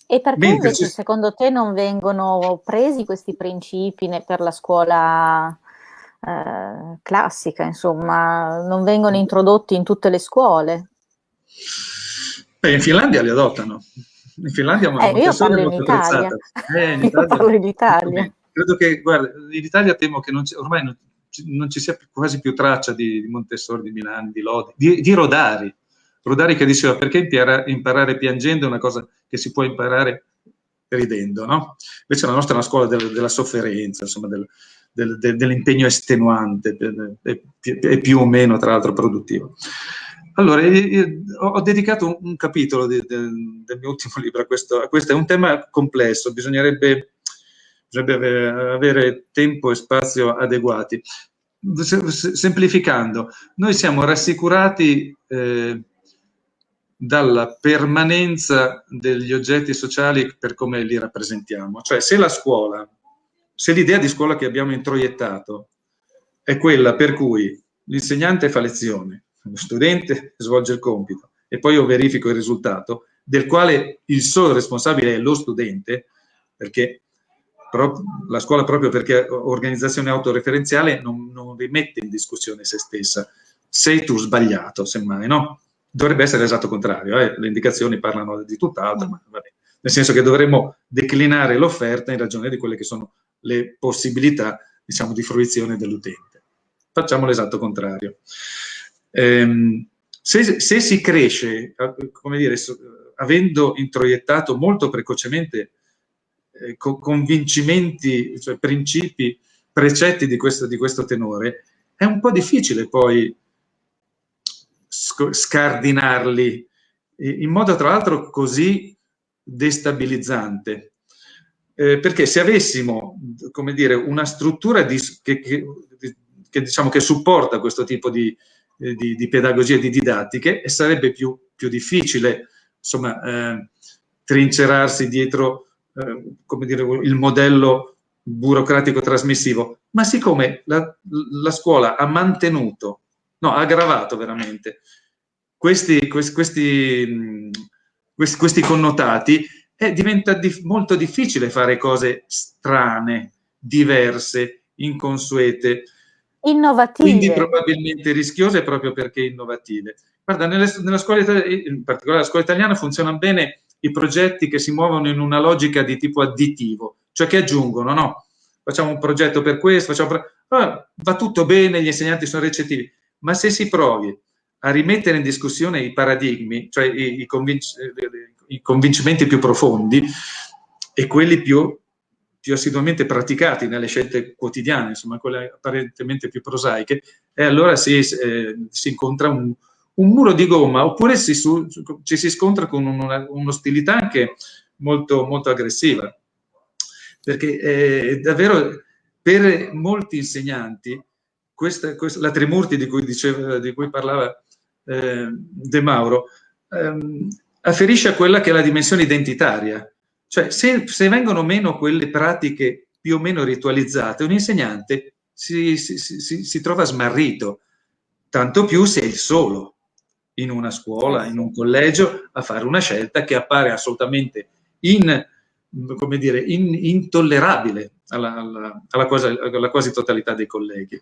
E perché Mentre invece secondo te non vengono presi questi principi per la scuola eh, classica, insomma, non vengono introdotti in tutte le scuole? Beh, in Finlandia li adottano. In Finlandia eh, io *laughs* parlo in Italia. Eh, in Italia. Io parlo in Italia. Credo che, guarda, in Italia temo che non ormai non, non, ci sia quasi più traccia di, di Montessori, di Milano, di Lodi, di, di, Rodari. Rodari che diceva perché imparare, imparare piangendo è una cosa che si può imparare ridendo, no? Invece la nostra è una scuola del, della sofferenza, insomma, del, del, dell'impegno estenuante e più o meno, tra l'altro, produttivo. allora, ho dedicato un, un capitolo di, de, del mio ultimo *laughs* libro a questo, a questo, è un tema complesso, bisognerebbe, bisognerebbe avere tempo e spazio adeguati. Semplificando, noi siamo rassicurati eh, dalla permanenza degli oggetti sociali per come li rappresentiamo. Cioè, se la scuola, se l'idea di scuola che abbiamo introiettato è quella per cui l'insegnante fa lezione, lo studente svolge il compito e poi io verifico il risultato, del quale il solo responsabile è lo studente, perché la scuola proprio perché organizzazione autoreferenziale non, non rimette in discussione se stessa. Sei tu sbagliato, semmai, no? Dovrebbe essere l'esatto contrario, eh? le indicazioni parlano di tutt'altro, ma vabbè. nel senso che dovremmo declinare l'offerta in ragione di quelle che sono le possibilità, diciamo, di fruizione dell'utente. Facciamo l'esatto contrario. Ehm, se, se, si cresce, come dire, avendo introiettato molto precocemente eh, convincimenti, cioè principi, precetti di questo, di questo tenore, è un po' difficile poi scardinarli in modo tra l'altro così destabilizzante. Eh, perché se avessimo, come dire, una struttura di, che, che, che, diciamo, che supporta questo tipo di, di, di pedagogie, di didattiche, sarebbe più, più difficile, insomma, eh, trincerarsi dietro eh, come dire, il modello burocratico trasmissivo, ma siccome la, la scuola ha mantenuto, no, ha aggravato veramente questi, questi, questi, questi connotati, eh, diventa dif molto difficile fare cose strane, diverse, inconsuete. Innovative. Quindi probabilmente rischiose proprio perché innovative. Guarda, nelle, nella scuola, in particolare la scuola italiana funzionano bene i progetti che si muovono in una logica di tipo additivo, cioè che aggiungono, no? Facciamo un progetto per questo, facciamo... Ah, va tutto bene, gli insegnanti sono recettivi, ma se si provi a rimettere in discussione i paradigmi, cioè i, i, convinc i convincimenti più profondi e quelli più, più, assiduamente praticati nelle scelte quotidiane, insomma quelle apparentemente più prosaiche, e allora si, eh, si incontra un, un muro di gomma oppure si, su, ci si scontra con un'ostilità anche molto, molto aggressiva. Perché eh, davvero per molti insegnanti questa, questa, la Trimurti di cui, diceva, di cui parlava eh, De Mauro ehm, afferisce a quella che è la dimensione identitaria. Cioè se, se, vengono meno quelle pratiche più o meno ritualizzate, un insegnante si, si, si, si trova smarrito, tanto più se è il solo in una scuola, in un collegio, a fare una scelta che appare assolutamente in, come dire, in, intollerabile alla, alla, alla, quasi, alla, quasi, totalità dei colleghi.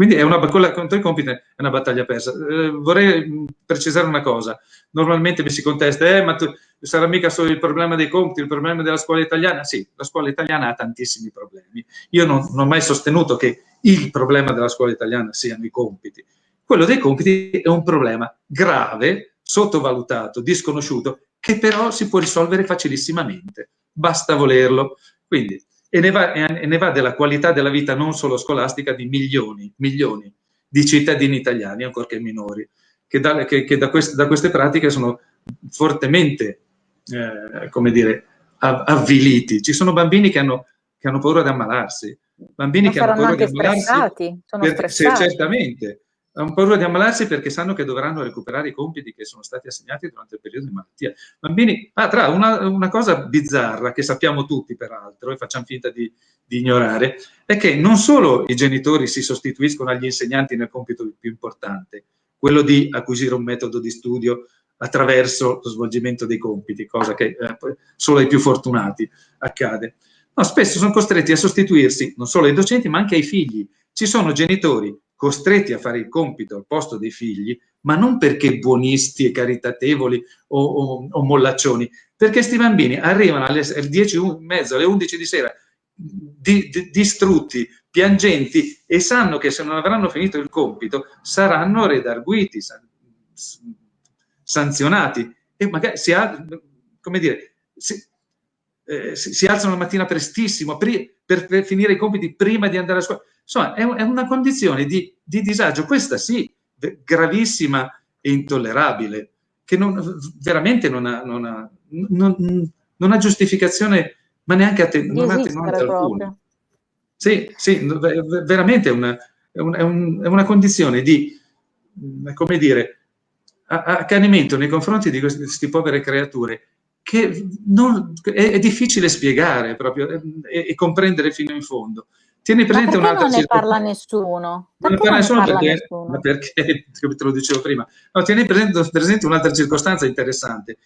Quindi è una, contro i compiti è una battaglia persa. Eh, vorrei precisare una cosa. Normalmente mi si contesta, eh, ma tu, sarà mica solo il problema dei compiti, il problema della scuola italiana? Sì, la scuola italiana ha tantissimi problemi. Io non, non ho mai sostenuto che il problema della scuola italiana siano i compiti. Quello dei compiti è un problema grave, sottovalutato, disconosciuto, che però si può risolvere facilissimamente, basta volerlo. Quindi, e ne, va, e ne va della qualità della vita non solo scolastica di milioni, milioni di cittadini italiani, ancorché minori, che da, che, che da, queste, da queste, pratiche sono fortemente, eh, come dire, avviliti. Ci sono bambini che hanno, che hanno paura di ammalarsi, bambini Ma che hanno paura di ammalarsi. Stressati, sono stressati. Certamente, hanno paura di ammalarsi perché sanno che dovranno recuperare i compiti che sono stati assegnati durante il periodo di malattia. Bambini, ah, tra una, una cosa bizzarra che sappiamo tutti peraltro e facciamo finta di, di, ignorare, è che non solo i genitori si sostituiscono agli insegnanti nel compito più importante, quello di acquisire un metodo di studio attraverso lo svolgimento dei compiti, cosa che eh, solo ai più fortunati accade. No, spesso sono costretti a sostituirsi non solo ai docenti ma anche ai figli. Ci sono genitori costretti a fare il compito al posto dei figli, ma non perché buonisti e caritatevoli o, o, o mollaccioni, perché questi bambini arrivano alle 10 e mezzo, alle 11 di sera, di, di, distrutti, piangenti e sanno che se non avranno finito il compito saranno redarguiti, san, sanzionati e magari si, come dire, si, eh, si, si alzano la mattina prestissimo per, per, finire i compiti prima di andare a scuola. Insomma, è, è una condizione di, di, disagio, questa sì, gravissima e intollerabile, che non, veramente non ha, non, ha, non, ha, giustificazione, ma neanche att non ha attenuante alcuna. Sì, sì, veramente è una, è, un, è una condizione di, come dire, accanimento nei confronti di queste, povere creature che non, è, è, difficile spiegare proprio e, comprendere fino in fondo. Tieni presente un'altra non ne parla nessuno? Perché non ne parla nessuno perché, nessuno? *laughs* perché, te lo dicevo prima, no, tieni presente, presente un'altra circostanza interessante.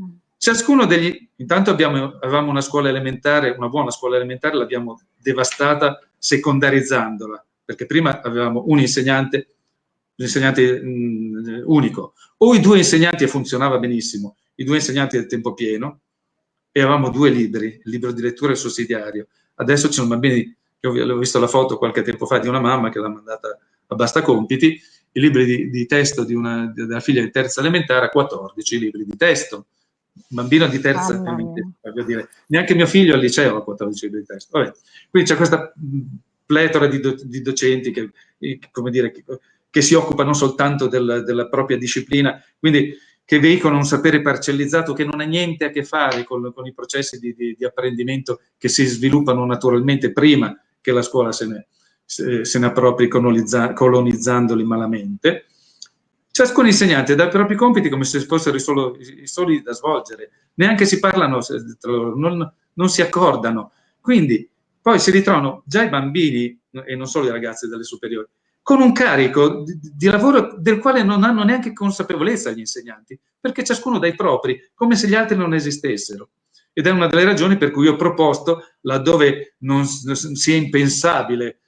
Mm. Ciascuno degli, intanto abbiamo, avevamo una scuola elementare, una buona scuola elementare, l'abbiamo devastata secondarizzandola, perché prima avevamo un insegnante, un insegnante mh, unico, o i due insegnanti e funzionava benissimo, i due insegnanti del tempo pieno, e avevamo due libri, il libro di lettura e il sussidiario. Adesso ci sono bambini io ho visto la foto qualche tempo fa di una mamma che l'ha mandata a basta compiti, i libri di, di testo di una, della figlia di terza elementare, 14 libri di testo. Bambino di terza elementare, neanche mio figlio al liceo ha 14 libri di testo. Vabbè. Quindi c'è questa pletora di, do, di docenti che, come dire, che, che, si occupano soltanto del, della propria disciplina, quindi che veicolano un sapere parcellizzato che non ha niente a che fare con, con i processi di, di, di, apprendimento che si sviluppano naturalmente prima che la scuola se ne, se, se ne appropri colonizzandoli malamente. Ciascun insegnante dà i propri compiti come se fossero i, solo, i soli da svolgere, neanche si parlano tra loro, non, non si accordano. Quindi poi si ritrovano già i bambini, e non solo i ragazzi delle superiori, con un carico di, di, lavoro del quale non hanno neanche consapevolezza gli insegnanti, perché ciascuno dai propri, come se gli altri non esistessero ed è una delle ragioni per cui ho proposto, laddove non sia impensabile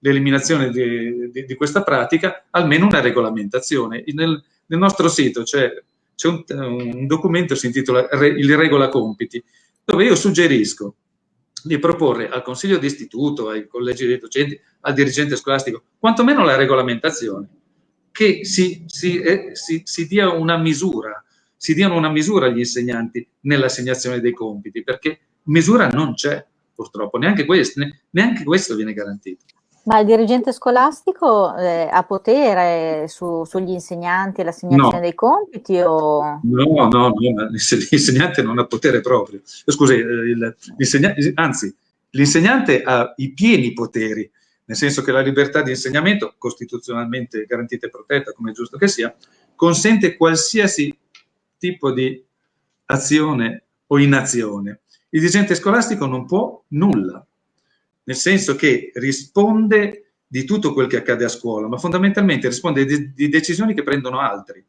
l'eliminazione di, di, di, questa pratica, almeno una regolamentazione. Nel, nel nostro sito c'è un, un, documento, si intitola Il regola compiti, dove io suggerisco di proporre al consiglio di istituto, ai collegi dei docenti, al dirigente scolastico, quantomeno la regolamentazione, che si, si, eh, si, si dia una misura si diano una misura agli insegnanti nell'assegnazione dei compiti, perché misura non c'è purtroppo, neanche questo, neanche questo viene garantito. Ma il dirigente scolastico eh, ha potere su, sugli insegnanti e l'assegnazione no. dei compiti? O... No, no, no, l'insegnante non ha potere proprio. Scusi, eh, anzi, l'insegnante ha i pieni poteri, nel senso che la libertà di insegnamento, costituzionalmente garantita e protetta, come è giusto che sia, consente qualsiasi tipo di azione o inazione. Il dirigente scolastico non può nulla, nel senso che risponde di tutto quel che accade a scuola, ma fondamentalmente risponde di, di decisioni che prendono altri,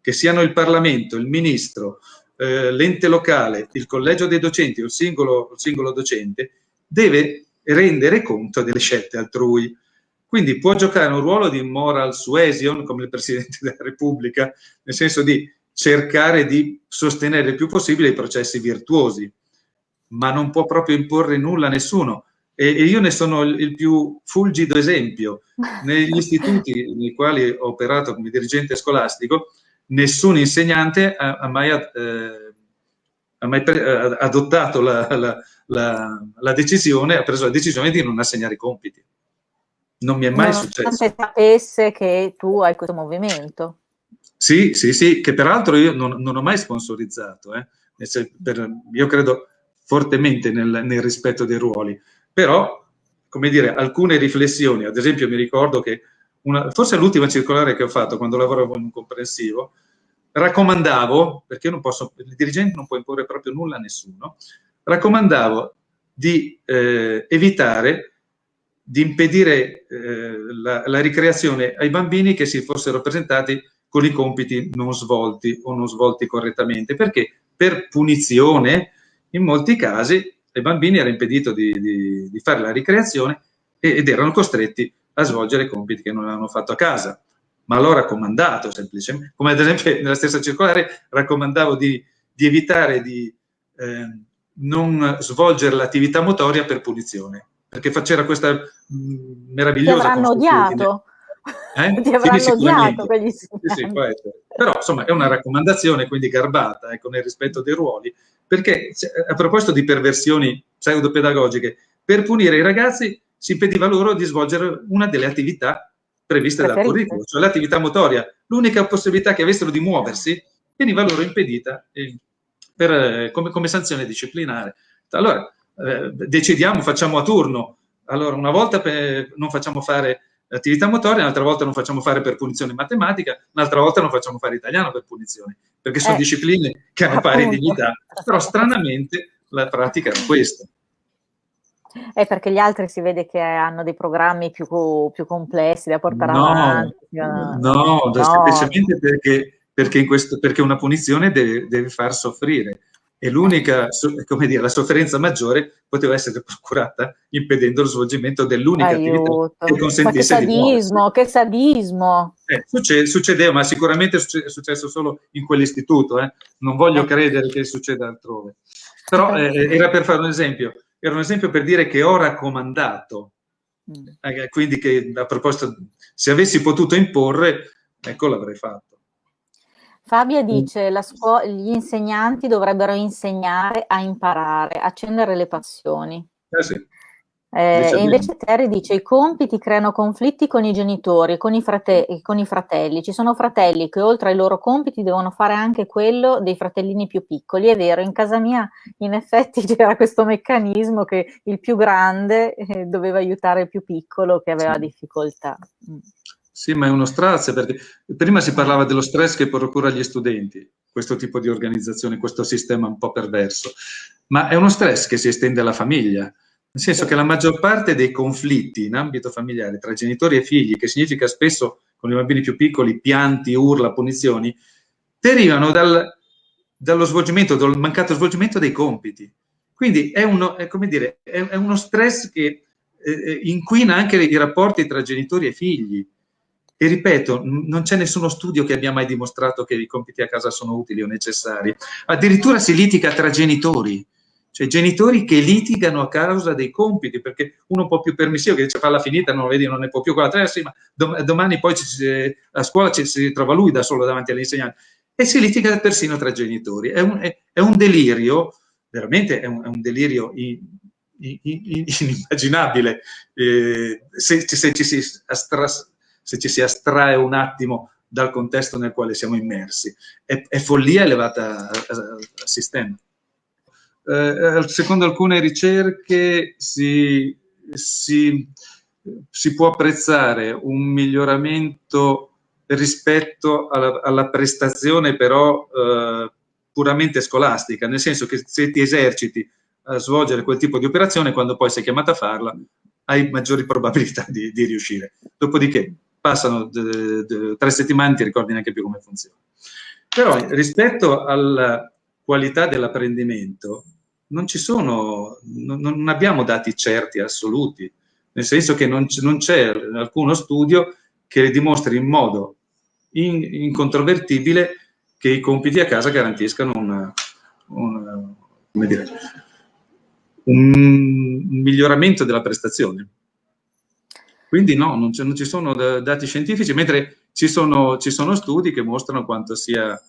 che siano il Parlamento, il Ministro, eh, l'ente locale, il collegio dei docenti o il singolo, il singolo docente, deve rendere conto delle scelte altrui. Quindi può giocare un ruolo di moral suasion, come il Presidente della Repubblica, nel senso di cercare di sostenere il più possibile i processi virtuosi, ma non può proprio imporre nulla a nessuno. E, e io ne sono il, il, più fulgido esempio. Negli *laughs* istituti nei quali ho operato come dirigente scolastico, nessun insegnante ha, ha mai, eh, ha mai pre, adottato la, la, la, la, decisione, ha preso la decisione di non assegnare i compiti. Non mi è mai non successo. Non sapesse che tu hai questo movimento. Sì, sì, sì, che peraltro io non, non ho mai sponsorizzato, eh. per, io credo fortemente nel, nel, rispetto dei ruoli, però, come dire, alcune riflessioni, ad esempio mi ricordo che, una, forse l'ultima circolare che ho fatto quando lavoravo in un comprensivo, raccomandavo, perché non posso, il dirigente non può imporre proprio nulla a nessuno, raccomandavo di eh, evitare di impedire eh, la, la ricreazione ai bambini che si fossero presentati con i compiti non svolti o non svolti correttamente, perché? Per punizione in molti casi ai bambini era impedito di, di, di fare la ricreazione ed erano costretti a svolgere compiti che non avevano fatto a casa, ma l'ho raccomandato semplicemente, come ad esempio *laughs* nella stessa circolare raccomandavo di, di evitare di eh, non svolgere l'attività motoria per punizione, perché c'era questa mh, meravigliosa... Ti avranno odiato. Eh? *laughs* Ti avranno sì, odiato quegli sì, Però insomma è una raccomandazione quindi garbata, ecco, nel rispetto dei ruoli, perché a proposito di perversioni pseudopedagogiche, per punire i ragazzi si impediva loro di svolgere una delle attività previste Preferite. dal curriculum, cioè l'attività motoria. L'unica possibilità che avessero di muoversi veniva loro impedita eh, per, eh, come, come, sanzione disciplinare. Allora, eh, decidiamo, facciamo a turno. Allora, una volta per, non facciamo fare attività motoria, un'altra volta non facciamo fare per punizione matematica, un'altra volta non facciamo fare italiano per punizione, perché sono eh, discipline che hanno appunto. pari dignità. Però stranamente la pratica è questa. È perché gli altri si vede che hanno dei programmi più, più complessi da portare no, avanti. No, no, semplicemente perché, perché, questo, perché, una punizione deve, deve far soffrire e l'unica, come dire, la sofferenza maggiore poteva essere *laughs* procurata impedendo lo svolgimento dell'unica attività che consentisse ma che sadismo, che sadismo! Eh, succede, succedeva, ma sicuramente è successo solo in quell'istituto, eh? non voglio eh. credere che succeda altrove. Però eh, eh, era per fare un esempio, era un esempio per dire che ho raccomandato, mm. eh, quindi che a proposito, se avessi potuto imporre, ecco l'avrei fatto. Fabia mm. dice che gli insegnanti dovrebbero insegnare a imparare, accendere le passioni. Eh sì. Eh, e invece Terry dice i compiti creano conflitti con i genitori, con i, con i, fratelli. Ci sono fratelli che oltre ai loro compiti devono fare anche quello dei fratellini più piccoli. È vero, in casa mia in effetti *laughs* c'era questo meccanismo che il più grande eh, doveva aiutare il più piccolo che aveva difficoltà. Sì, ma è uno stress, perché prima si parlava dello stress che procura agli studenti, questo tipo di organizzazione, questo sistema un po' perverso, ma è uno stress che si estende alla famiglia, nel senso che la maggior parte dei conflitti in ambito familiare tra genitori e figli, che significa spesso con i bambini più piccoli pianti, urla, punizioni, derivano dal, dallo svolgimento, dal mancato svolgimento dei compiti. Quindi è uno, è, dire, è, è uno stress che eh, eh inquina anche i rapporti tra genitori e figli e ripeto, non c'è nessuno studio che abbia mai dimostrato che i compiti a casa sono utili o necessari. Addirittura si litiga tra genitori, cioè genitori che litigano a causa dei compiti, perché uno un po' più permissivo che dice falla finita, non lo vedi, non ne può più con la tre, sì, ma domani poi ci, a scuola ci, si trova lui da solo davanti all'insegnante. E si litiga persino tra genitori. È un, è, è un delirio, veramente è un, è un delirio in, in, in, inimmaginabile, eh, se, se, ci si astras, se ci si astrae un attimo dal contesto nel quale siamo immersi. È, è follia elevata al sistema. Eh, secondo alcune ricerche si, si, si, può apprezzare un miglioramento rispetto alla, alla prestazione però eh, puramente scolastica, nel senso che se ti eserciti a svolgere quel tipo di operazione, quando poi sei chiamato a farla, hai maggiori probabilità di, di riuscire. Dopodiché, passano tre settimane e ti ricordi neanche più come funziona. Però rispetto alla qualità dell'apprendimento non ci sono, non, non, abbiamo dati certi, assoluti, nel senso che non, c'è alcuno studio che dimostri in modo in, incontrovertibile che i compiti a casa garantiscano una, una, dire, un miglioramento della prestazione. Quindi no, non, non ci sono dati scientifici, mentre ci sono, ci sono, studi che mostrano quanto sia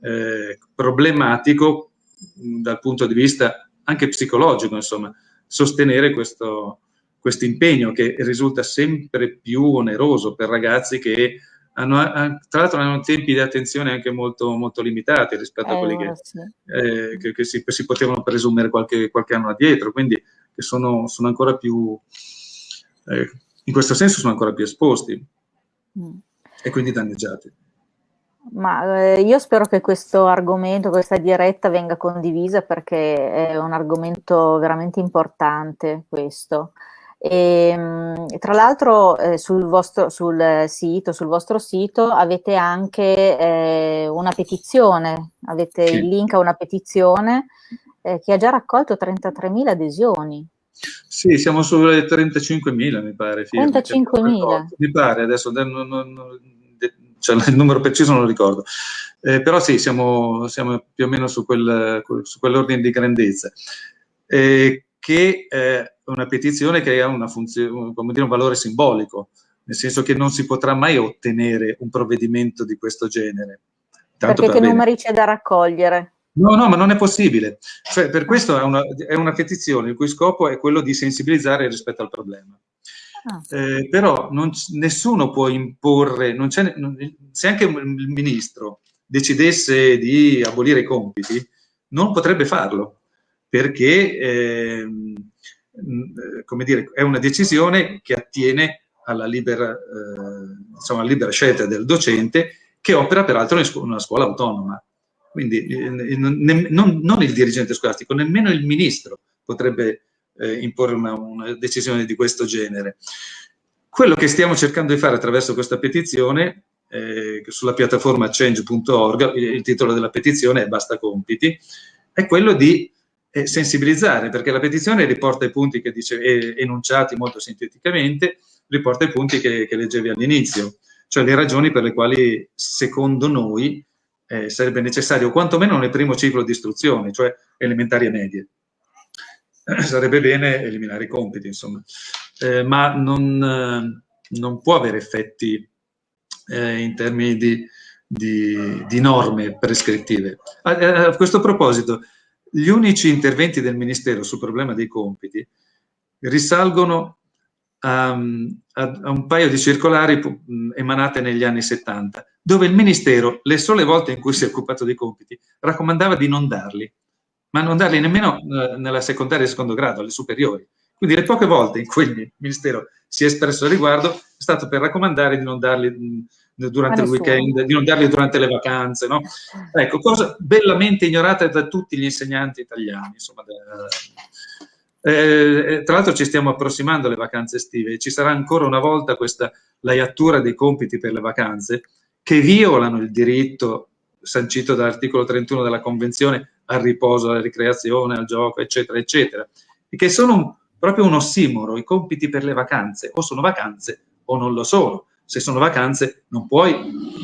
eh, problematico dal punto di vista anche psicologico, insomma, sostenere questo, questo impegno che risulta sempre più oneroso per ragazzi che hanno, tra l'altro hanno tempi di attenzione anche molto, molto limitati rispetto eh, a quelli che, sì. eh, che, che si, si, potevano presumere qualche, qualche, anno addietro, quindi che sono, sono ancora più, eh, in questo senso sono ancora più esposti mm. e quindi danneggiati. Ma eh, io spero che questo argomento, questa diretta venga condivisa perché è un argomento veramente importante questo. E, ehm, tra l'altro eh, sul, vostro, sul sito, sul vostro sito avete anche eh, una petizione, avete sì. il link a una petizione eh, che ha già raccolto 33.000 adesioni. Sì, siamo sulle 35.000 mi pare. 35.000? Mi pare, adesso non, non, cioè, il numero preciso non lo ricordo. Eh, però sì, siamo, siamo, più o meno su, quel, su quell'ordine di grandezza. Eh, che è una petizione che ha una funzione, come dire, un valore simbolico, nel senso che non si potrà mai ottenere un provvedimento di questo genere. Tanto Perché per che numeri c'è da raccogliere? No, no, ma non è possibile. Cioè, per questo è una, è una petizione il cui scopo è quello di sensibilizzare rispetto al problema. Ah. Eh, però non, nessuno può imporre, non non, se anche il ministro decidesse di abolire i compiti, non potrebbe farlo, perché eh, come dire, è una decisione che attiene alla libera, eh, insomma, alla libera scelta del docente che opera peraltro in una scuola autonoma. Quindi eh, non, non, il dirigente scolastico, nemmeno il ministro potrebbe eh, imporre una, una, decisione di questo genere. Quello che stiamo cercando di fare attraverso questa petizione, eh, sulla piattaforma change.org, il titolo della petizione è Basta compiti, è quello di eh, sensibilizzare, perché la petizione riporta i punti che dice, eh, enunciati molto sinteticamente, riporta i punti che, che leggevi all'inizio, cioè le ragioni per le quali secondo noi eh, sarebbe necessario quantomeno nel primo ciclo di istruzione, cioè elementari e medie. sarebbe bene eliminare i compiti, insomma, eh, ma non, eh, non, può avere effetti eh, in termini di, di, di norme prescrittive. A, a, questo proposito, gli unici interventi del Ministero sul problema dei compiti risalgono a, a, a un paio di circolari emanate negli anni 70, dove il Ministero, le sole volte in cui si è occupato dei compiti, raccomandava di non darli, ma non darli nemmeno eh, nella secondaria e secondo grado, alle superiori. Quindi le poche volte in cui il Ministero si è espresso al riguardo è stato per raccomandare di non darli durante il weekend, di non darli durante le vacanze, no? Ecco, cosa bellamente ignorata da tutti gli insegnanti italiani, insomma. Eh, eh, tra l'altro ci stiamo approssimando alle vacanze estive, ci sarà ancora una volta questa laiatura dei compiti per le vacanze che violano il diritto sancito dall'articolo 31 della Convenzione al riposo, alla ricreazione, al gioco, eccetera, eccetera, e che sono un, proprio un ossimoro, i compiti per le vacanze, o sono vacanze o non lo sono. Se sono vacanze non puoi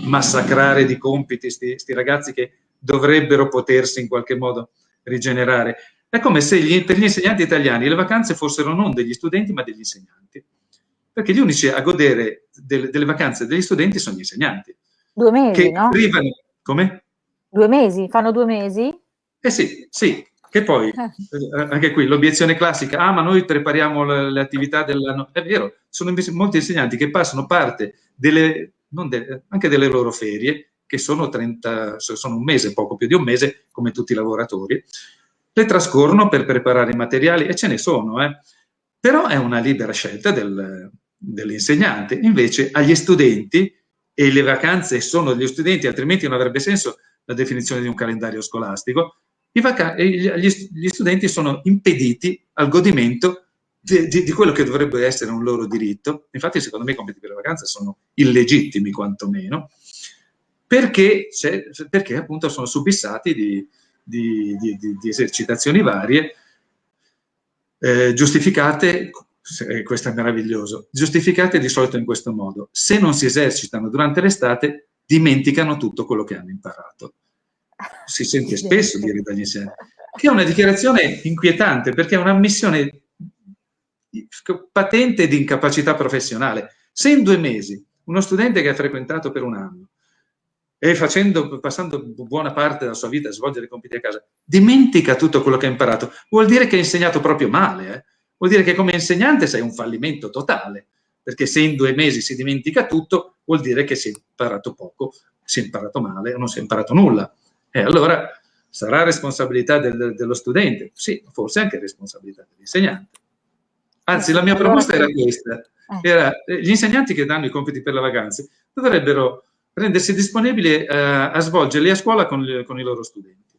massacrare di compiti questi ragazzi che dovrebbero potersi in qualche modo rigenerare. È come se gli, per gli insegnanti italiani le vacanze fossero non degli studenti ma degli insegnanti, perché gli unici a godere delle, delle vacanze degli studenti sono gli insegnanti. Due mesi, no? Arrivano, come? Due mesi? Fanno due mesi? Eh sì, sì, che poi, eh. Eh, anche qui, l'obiezione classica, ah ma noi prepariamo le, le attività dell'anno, è vero, sono molti insegnanti che passano parte delle, de, anche delle loro ferie, che sono 30, sono un mese, poco più di un mese, come tutti i lavoratori, le trascorrono per preparare i materiali, e ce ne sono, eh. però è una libera scelta del, dell'insegnante. Invece agli studenti, e le vacanze sono degli studenti, altrimenti non avrebbe senso la definizione di un calendario scolastico, gli, studenti sono impediti al godimento di, di, di, quello che dovrebbe essere un loro diritto. Infatti, secondo me, i compiti per le vacanze sono illegittimi, quantomeno, perché, perché appunto sono subissati di, di esercitazioni varie, eh, giustificate, questo è meraviglioso, giustificate di solito in questo modo. Se non si esercitano durante l'estate, dimenticano tutto quello che hanno imparato si sente spesso dire dagli insegnanti, che è una dichiarazione inquietante perché è un'ammissione patente di incapacità professionale. Se in due mesi uno studente che ha frequentato per un anno e facendo, passando buona parte della sua vita a svolgere i compiti a casa, dimentica tutto quello che ha imparato, vuol dire che ha insegnato proprio male, eh? vuol dire che come insegnante sei un fallimento totale, perché se in due mesi si dimentica tutto, vuol dire che si è imparato poco, si è imparato male o non si è imparato nulla. E allora sarà responsabilità del, dello studente? Sì, forse anche responsabilità dell'insegnante. Anzi, la mia proposta era questa. Eh. Era, eh, gli insegnanti che danno i compiti per le vacanze dovrebbero rendersi disponibili eh, a svolgerli a scuola con, con, i loro studenti.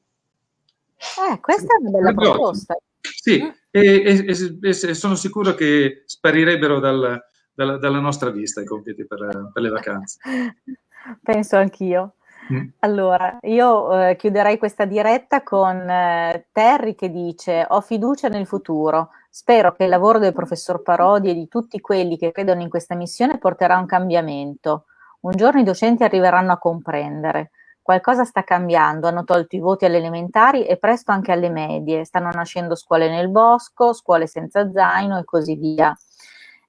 Eh, questa è una bella proposta. Sì, mm. e, e, e, sono sicuro che sparirebbero dal, dalla, dalla, nostra vista i compiti per, per le vacanze. *laughs* Penso anch'io. Mm. Allora, io eh, chiuderei questa diretta con eh, Terry che dice ho fiducia nel futuro, spero che il lavoro del professor Parodi e di tutti quelli che credono in questa missione porterà un cambiamento. Un giorno i docenti arriveranno a comprendere. Qualcosa sta cambiando, hanno tolto i voti alle elementari e presto anche alle medie, stanno nascendo scuole nel bosco, scuole senza zaino e così via.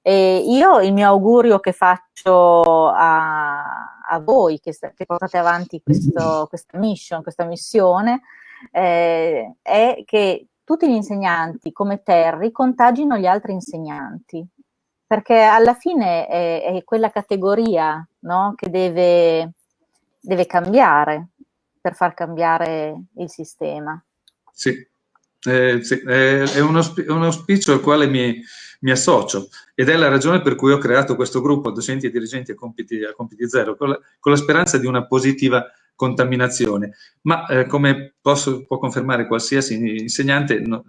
E io il mio augurio che faccio a, a voi che, che, portate avanti questo, questa mission, questa missione, eh, è che tutti gli insegnanti come Terry contagino gli altri insegnanti. Perché alla fine è, è quella categoria no? che deve, deve cambiare per far cambiare il sistema. Sì, eh, sì, è, un auspicio al quale mi, mi, associo ed è la ragione per cui ho creato questo gruppo docenti e dirigenti a compiti, a compiti zero, con la, con la, speranza di una positiva contaminazione. Ma eh, come posso, può confermare qualsiasi insegnante, no,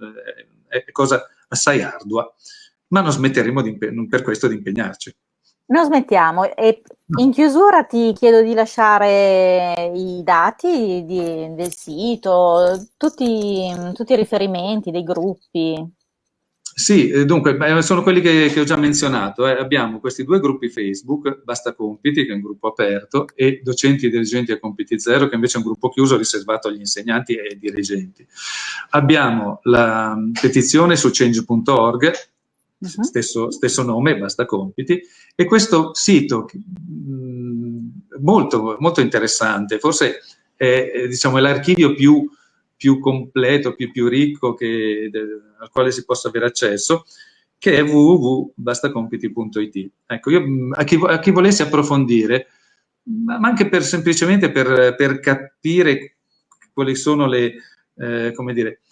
eh, è cosa assai ardua, ma non smetteremo per questo di impegnarci. Non smettiamo e in chiusura ti chiedo di lasciare i dati di, del sito, tutti, tutti, i riferimenti dei gruppi. Sì, eh, dunque, sono quelli che, che ho già menzionato. Eh. Abbiamo questi due gruppi Facebook, Basta Compiti, che è un gruppo aperto, e Docenti e Dirigenti a Compiti Zero, che invece è un gruppo chiuso riservato agli insegnanti e ai dirigenti. Abbiamo la petizione su change.org, uh-huh. stesso, stesso, nome, basta compiti, e questo sito mh, molto, molto interessante, forse è, è diciamo, l'archivio più, più, completo, più, più ricco che, de, al quale si possa avere accesso, che è www.bastacompiti.it. Ecco, io, a, chi, a chi volesse approfondire, ma anche per, semplicemente per, per capire quali sono le, eh, come dire,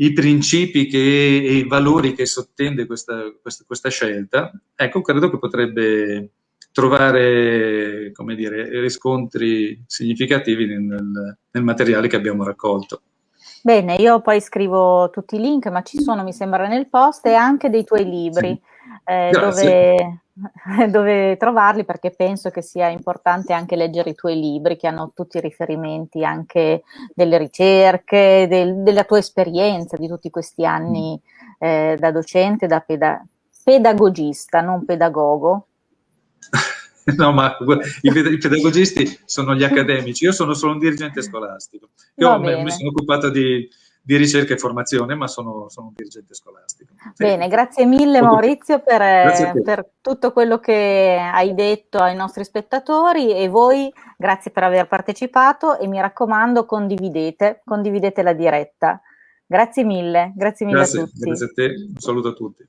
i principi che, e i valori che sottende questa, questa, questa, scelta, ecco, credo che potrebbe trovare, come dire, riscontri significativi nel, nel materiale che abbiamo raccolto. Bene, io poi scrivo tutti i link, ma ci sono, mi sembra, nel post e anche dei tuoi libri, sì. eh, dove, *laughs* dove, trovarli, perché penso che sia importante anche leggere i tuoi libri, che hanno tutti i riferimenti anche delle ricerche, del, della tua esperienza di tutti questi anni eh, da docente, da peda pedagogista, non pedagogo. *laughs* No, ma i, pedagogisti sono gli accademici, io sono solo un dirigente scolastico. Io mi sono occupato di, di, ricerca e formazione, ma sono, sono un dirigente scolastico. Bene, grazie mille Maurizio per, per, tutto quello che hai detto ai nostri spettatori e voi grazie per aver partecipato e mi raccomando condividete, condividete la diretta. Grazie mille, grazie mille grazie, a tutti. Grazie a te, un saluto a tutti.